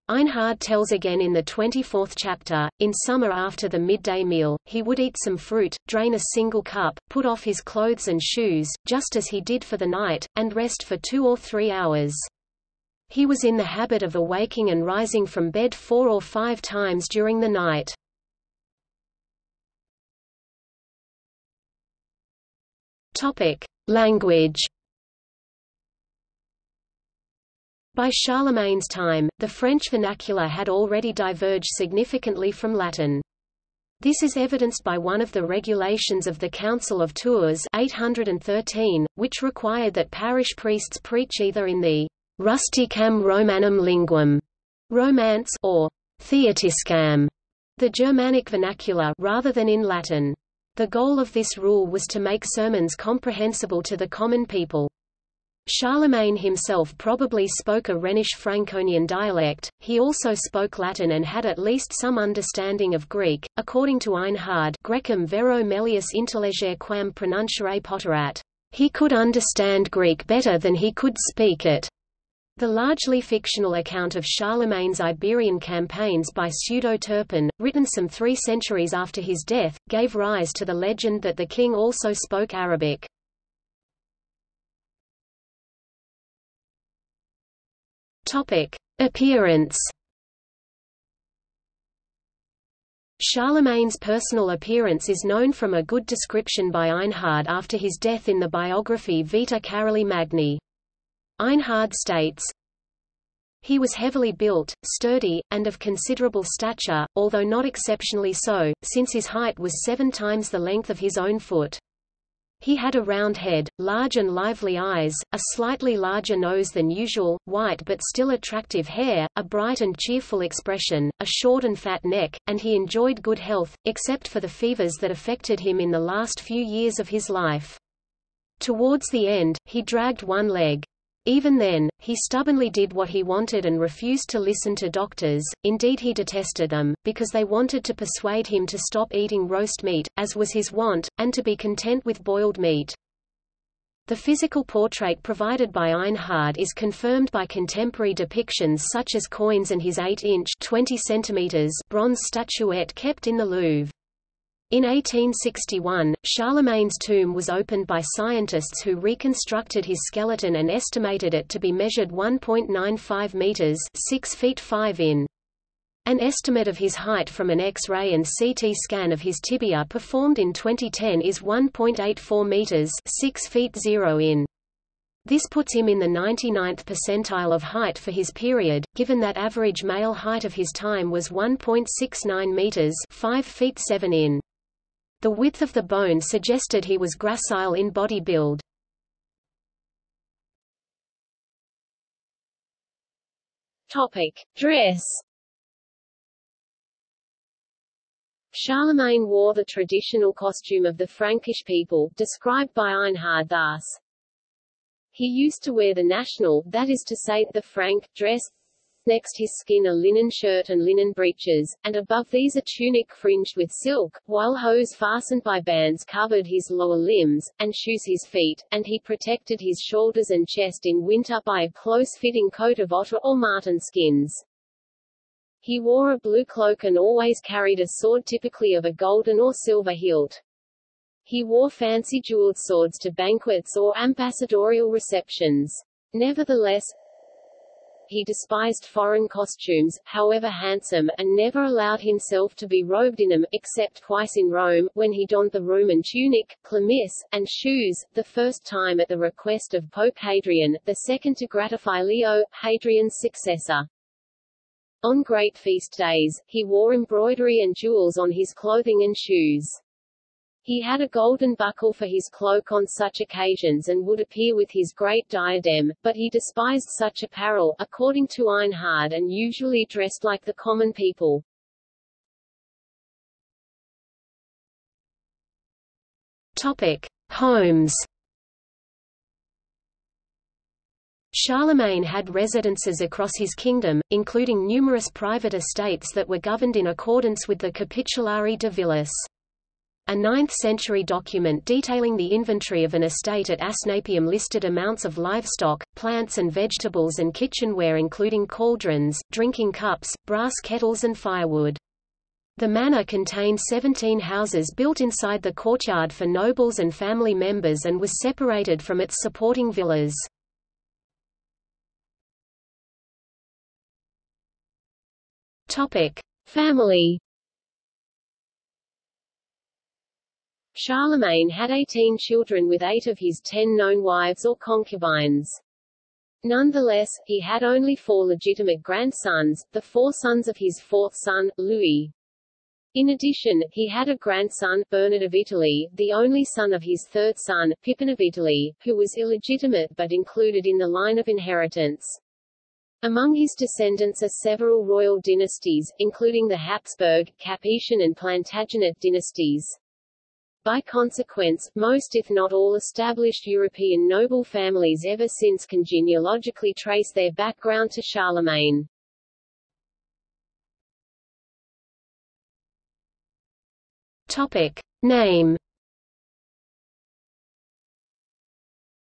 Einhard tells again in the 24th chapter, in summer after the midday meal, he would eat some fruit, drain a single cup, put off his clothes and shoes, just as he did for the night, and rest for two or three hours. He was in the habit of awaking and rising from bed four or five times during the night. Topic: Language. By Charlemagne's time, the French vernacular had already diverged significantly from Latin. This is evidenced by one of the regulations of the Council of Tours 813, which required that parish priests preach either in the rusticam Romanum linguam, Romance, or Theotiscam, the Germanic vernacular, rather than in Latin. The goal of this rule was to make sermons comprehensible to the common people. Charlemagne himself probably spoke a Rhenish Franconian dialect, he also spoke Latin and had at least some understanding of Greek, according to Einhard Grecum vero melius intellegere quam pronunciare poterat. He could understand Greek better than he could speak it. The largely fictional account of Charlemagne's Iberian campaigns by Pseudo-Turpin, written some three centuries after his death, gave rise to the legend that the king also spoke Arabic. Appearance Charlemagne's personal appearance is known from a good description by Einhard after his death in the biography Vita Caroli Magni. Einhard states, he was heavily built, sturdy, and of considerable stature, although not exceptionally so, since his height was seven times the length of his own foot. He had a round head, large and lively eyes, a slightly larger nose than usual, white but still attractive hair, a bright and cheerful expression, a short and fat neck, and he enjoyed good health, except for the fevers that affected him in the last few years of his life. Towards the end, he dragged one leg. Even then, he stubbornly did what he wanted and refused to listen to doctors, indeed he detested them, because they wanted to persuade him to stop eating roast meat, as was his wont, and to be content with boiled meat. The physical portrait provided by Einhard is confirmed by contemporary depictions such as coins and his 8-inch bronze statuette kept in the Louvre. In 1861, Charlemagne's tomb was opened by scientists who reconstructed his skeleton and estimated it to be measured 1.95 meters 6 feet 5 in. An estimate of his height from an X-ray and CT scan of his tibia performed in 2010 is 1.84 meters 6 feet 0 in. This puts him in the 99th percentile of height for his period, given that average male height of his time was 1.69 meters 5 feet 7 in. The width of the bone suggested he was gracile in body build. Topic: Dress. Charlemagne wore the traditional costume of the Frankish people, described by Einhard thus. He used to wear the national, that is to say, the Frank, dress, next his skin a linen shirt and linen breeches, and above these a tunic fringed with silk, while hose fastened by bands covered his lower limbs, and shoes his feet, and he protected his shoulders and chest in winter by a close-fitting coat of otter or marten skins. He wore a blue cloak and always carried a sword typically of a golden or silver hilt. He wore fancy jeweled swords to banquets or ambassadorial receptions. Nevertheless, he despised foreign costumes, however handsome, and never allowed himself to be robed in them, except twice in Rome, when he donned the Roman tunic, chlamys, and shoes, the first time at the request of Pope Hadrian, the second to gratify Leo, Hadrian's successor. On great feast days, he wore embroidery and jewels on his clothing and shoes. He had a golden buckle for his cloak on such occasions and would appear with his great diadem, but he despised such apparel, according to Einhard and usually dressed like the common people. Topic. Homes Charlemagne had residences across his kingdom, including numerous private estates that were governed in accordance with the Capitulare de Villis. A 9th-century document detailing the inventory of an estate at Asnapium listed amounts of livestock, plants and vegetables and kitchenware including cauldrons, drinking cups, brass kettles and firewood. The manor contained 17 houses built inside the courtyard for nobles and family members and was separated from its supporting villas. Family Charlemagne had 18 children with eight of his ten known wives or concubines. Nonetheless, he had only four legitimate grandsons, the four sons of his fourth son, Louis. In addition, he had a grandson, Bernard of Italy, the only son of his third son, Pippin of Italy, who was illegitimate but included in the line of inheritance. Among his descendants are several royal dynasties, including the Habsburg, Capetian and Plantagenet dynasties. By consequence, most if not all established European noble families ever since can genealogically trace their background to Charlemagne. Topic. Name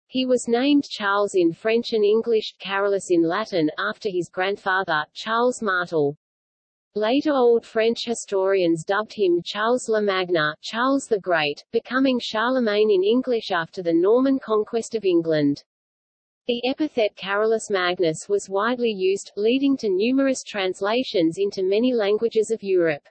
He was named Charles in French and English, Carolus in Latin, after his grandfather, Charles Martel. Later Old French historians dubbed him Charles le Magne, Charles the Great, becoming Charlemagne in English after the Norman conquest of England. The epithet Carolus Magnus was widely used, leading to numerous translations into many languages of Europe.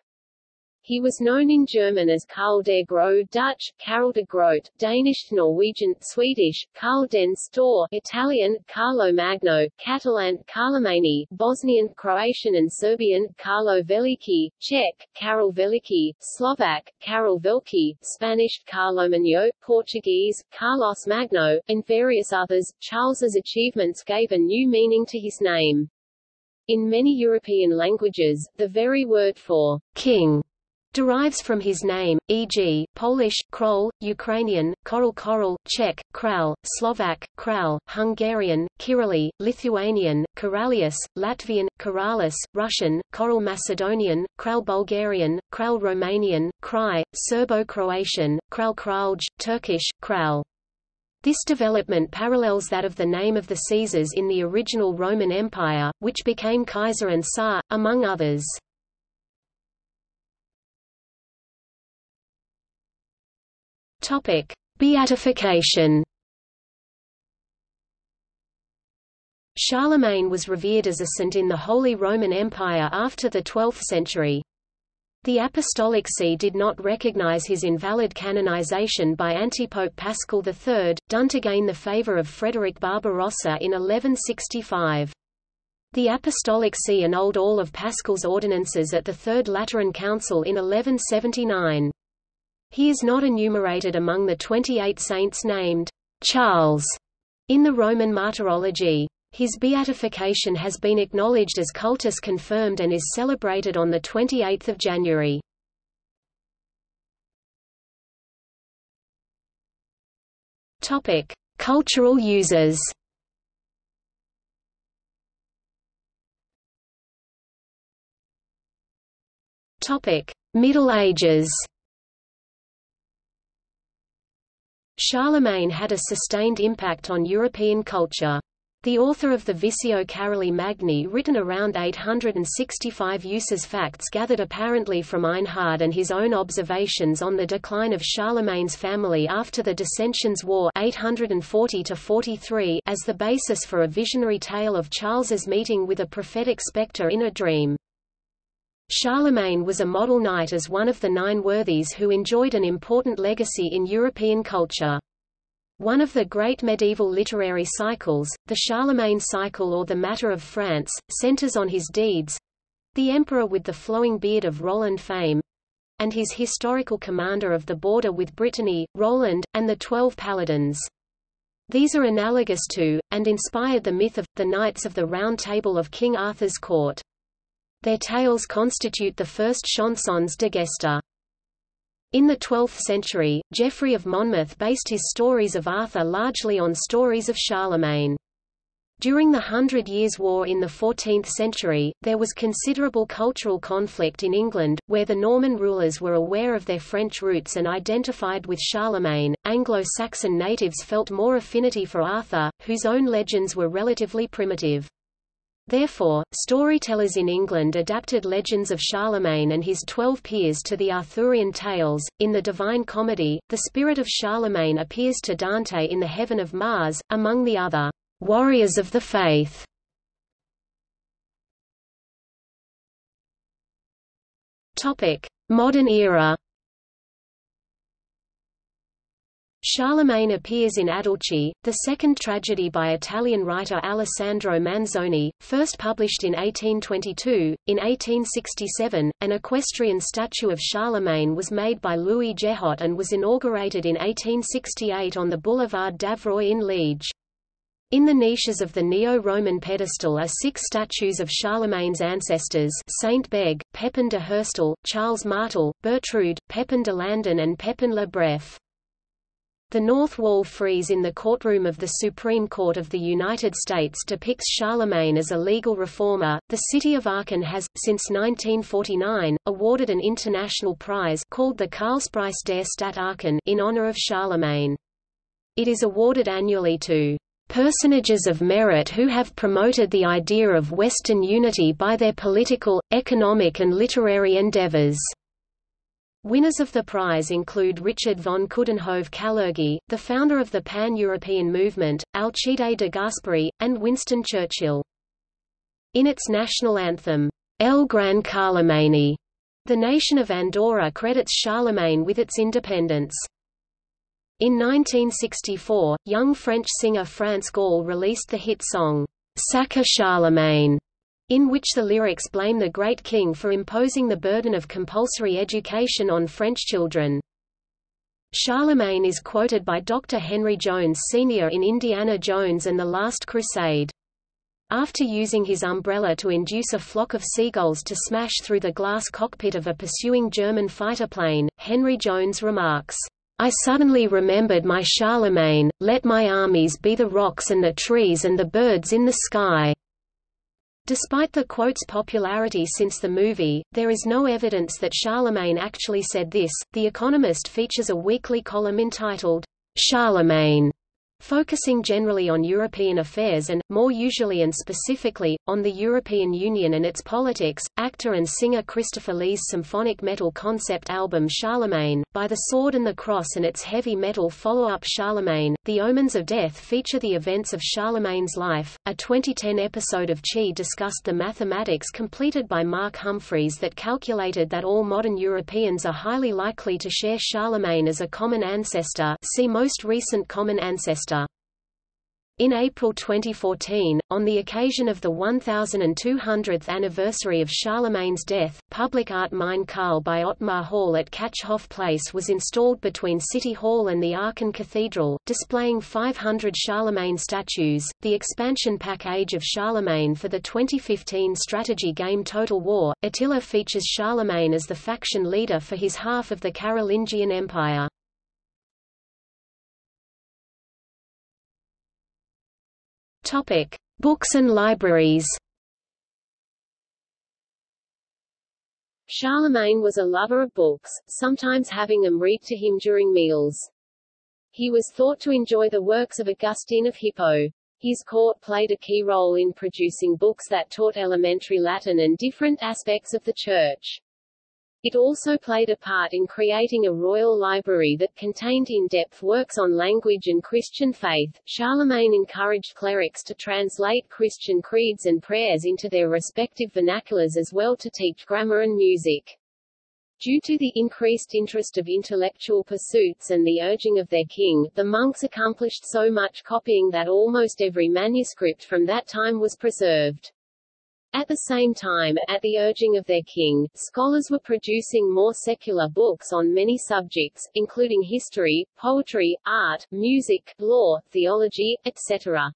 He was known in German as Karl der Grote Dutch, Karl de Groot, Danish Norwegian, Swedish, Karl den Store Italian, Carlo Magno, Catalan, Carlemani, Bosnian, Croatian and Serbian, Carlo Veliki, Czech, Karol Veliki, Slovak, Karol Veliki, Spanish, Carlo Magno, Portuguese, Carlos Magno, and various others. Charles's achievements gave a new meaning to his name. In many European languages, the very word for king derives from his name, e.g., Polish, Krol, Ukrainian, Koral Koral, Czech, Kral, Slovak, Kral, Hungarian, Kirili, Lithuanian, Koralius, Latvian, Koralis, Russian, Koral Macedonian, Kral Bulgarian, Kral Romanian, Krai, Serbo-Croatian, Kral Kralj, Turkish, Kral. This development parallels that of the name of the Caesars in the original Roman Empire, which became Kaiser and Tsar, among others. Topic: Beatification. Charlemagne was revered as a saint in the Holy Roman Empire after the 12th century. The Apostolic See did not recognize his invalid canonization by Antipope Paschal III, done to gain the favor of Frederick Barbarossa in 1165. The Apostolic See annulled all of Paschal's ordinances at the Third Lateran Council in 1179. He is not enumerated among the 28 saints named Charles in the Roman Martyrology. His beatification has been acknowledged as cultus confirmed and is celebrated on 28 January. Cultural uses. Middle Ages. Charlemagne had a sustained impact on European culture. The author of the Visio Caroli Magni written around 865 uses facts gathered apparently from Einhard and his own observations on the decline of Charlemagne's family after the Dissensions War 840 as the basis for a visionary tale of Charles's meeting with a prophetic spectre in a dream. Charlemagne was a model knight as one of the nine worthies who enjoyed an important legacy in European culture. One of the great medieval literary cycles, the Charlemagne cycle or the Matter of France, centers on his deeds—the emperor with the flowing beard of Roland fame—and his historical commander of the border with Brittany, Roland, and the Twelve Paladins. These are analogous to, and inspired the myth of, the Knights of the Round Table of King Arthur's court. Their tales constitute the first chansons de gesta. In the 12th century, Geoffrey of Monmouth based his stories of Arthur largely on stories of Charlemagne. During the Hundred Years' War in the 14th century, there was considerable cultural conflict in England, where the Norman rulers were aware of their French roots and identified with Charlemagne. Anglo-Saxon natives felt more affinity for Arthur, whose own legends were relatively primitive. Therefore, storytellers in England adapted legends of Charlemagne and his twelve peers to the Arthurian tales. In the Divine Comedy, the spirit of Charlemagne appears to Dante in the heaven of Mars, among the other warriors of the faith. Topic: Modern era. Charlemagne appears in Adelchi, the second tragedy by Italian writer Alessandro Manzoni, first published in 1822. In 1867, an equestrian statue of Charlemagne was made by Louis Jehotte and was inaugurated in 1868 on the Boulevard d'Avroy in Liege. In the niches of the Neo-Roman pedestal are six statues of Charlemagne's ancestors Saint Beg, Pepin de Herstal, Charles Martel, Bertrude, Pepin de Landen and Pepin le Bref. The north wall frieze in the courtroom of the Supreme Court of the United States depicts Charlemagne as a legal reformer. The city of Aachen has, since 1949, awarded an international prize called the Karlspreis der Stadt Aachen in honor of Charlemagne. It is awarded annually to personages of merit who have promoted the idea of Western unity by their political, economic and literary endeavors. Winners of the prize include Richard von Coudenhove Kalergi, the founder of the Pan-European movement, Alcide de Gasperi, and Winston Churchill. In its national anthem, El Gran Carlemany, the nation of Andorra credits Charlemagne with its independence. In 1964, young French singer France Gall released the hit song, Sacre Charlemagne, in which the lyrics blame the Great King for imposing the burden of compulsory education on French children. Charlemagne is quoted by Dr. Henry Jones Sr. in Indiana Jones and the Last Crusade. after using his umbrella to induce a flock of seagulls to smash through the glass cockpit of a pursuing German fighter plane, Henry Jones remarks, I suddenly remembered my Charlemagne, let my armies be the rocks and the trees and the birds in the sky. Despite the quote's popularity since the movie, there is no evidence that Charlemagne actually said this. The Economist features a weekly column entitled, Charlemagne, focusing generally on European affairs and, more usually and specifically, on the European Union and its politics. Actor and singer Christopher Lee's symphonic metal concept album Charlemagne, By the Sword and the Cross and its heavy metal follow-up Charlemagne, The Omens of Death feature the events of Charlemagne's life. A 2010 episode of Chi discussed the mathematics completed by Mark Humphrys that calculated that all modern Europeans are highly likely to share Charlemagne as a common ancestor see most recent common ancestor in April 2014, on the occasion of the 1200th anniversary of Charlemagne's death, public art Mein Karl by Ottmar Hörl at Katschhof Place was installed between City Hall and the Aachen Cathedral, displaying 500 Charlemagne statues. The expansion pack Age of Charlemagne for the 2015 strategy game Total War, Attila features Charlemagne as the faction leader for his half of the Carolingian Empire. Topic: Books and libraries. Charlemagne was a lover of books, sometimes having them read to him during meals. He was thought to enjoy the works of Augustine of Hippo. His court played a key role in producing books that taught elementary Latin and different aspects of the Church. It also played a part in creating a royal library that contained in-depth works on language and Christian faith. Charlemagne encouraged clerics to translate Christian creeds and prayers into their respective vernaculars as well to teach grammar and music. Due to the increased interest of intellectual pursuits and the urging of their king, the monks accomplished so much copying that almost every manuscript from that time was preserved. At the same time, at the urging of their king, scholars were producing more secular books on many subjects, including history, poetry, art, music, law, theology, etc.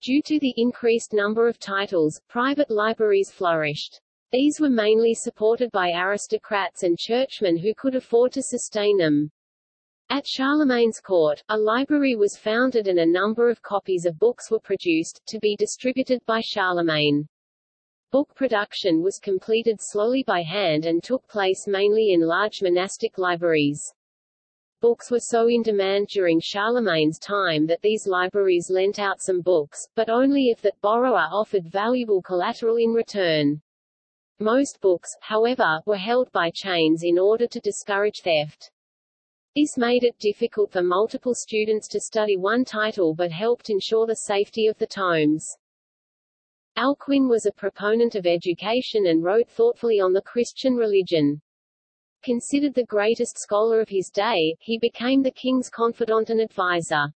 Due to the increased number of titles, private libraries flourished. These were mainly supported by aristocrats and churchmen who could afford to sustain them. At Charlemagne's court, a library was founded and a number of copies of books were produced, to be distributed by Charlemagne. Book production was completed slowly by hand and took place mainly in large monastic libraries. Books were so in demand during Charlemagne's time that these libraries lent out some books, but only if that borrower offered valuable collateral in return. Most books, however, were held by chains in order to discourage theft. This made it difficult for multiple students to study one title but helped ensure the safety of the tomes. Alcuin was a proponent of education and wrote thoughtfully on the Christian religion. Considered the greatest scholar of his day, he became the king's confidant and advisor.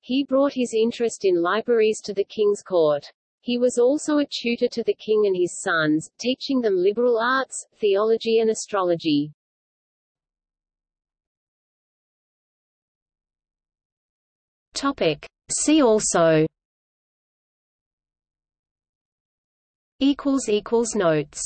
He brought his interest in libraries to the king's court. He was also a tutor to the king and his sons, teaching them liberal arts, theology and astrology. Topic. See also notes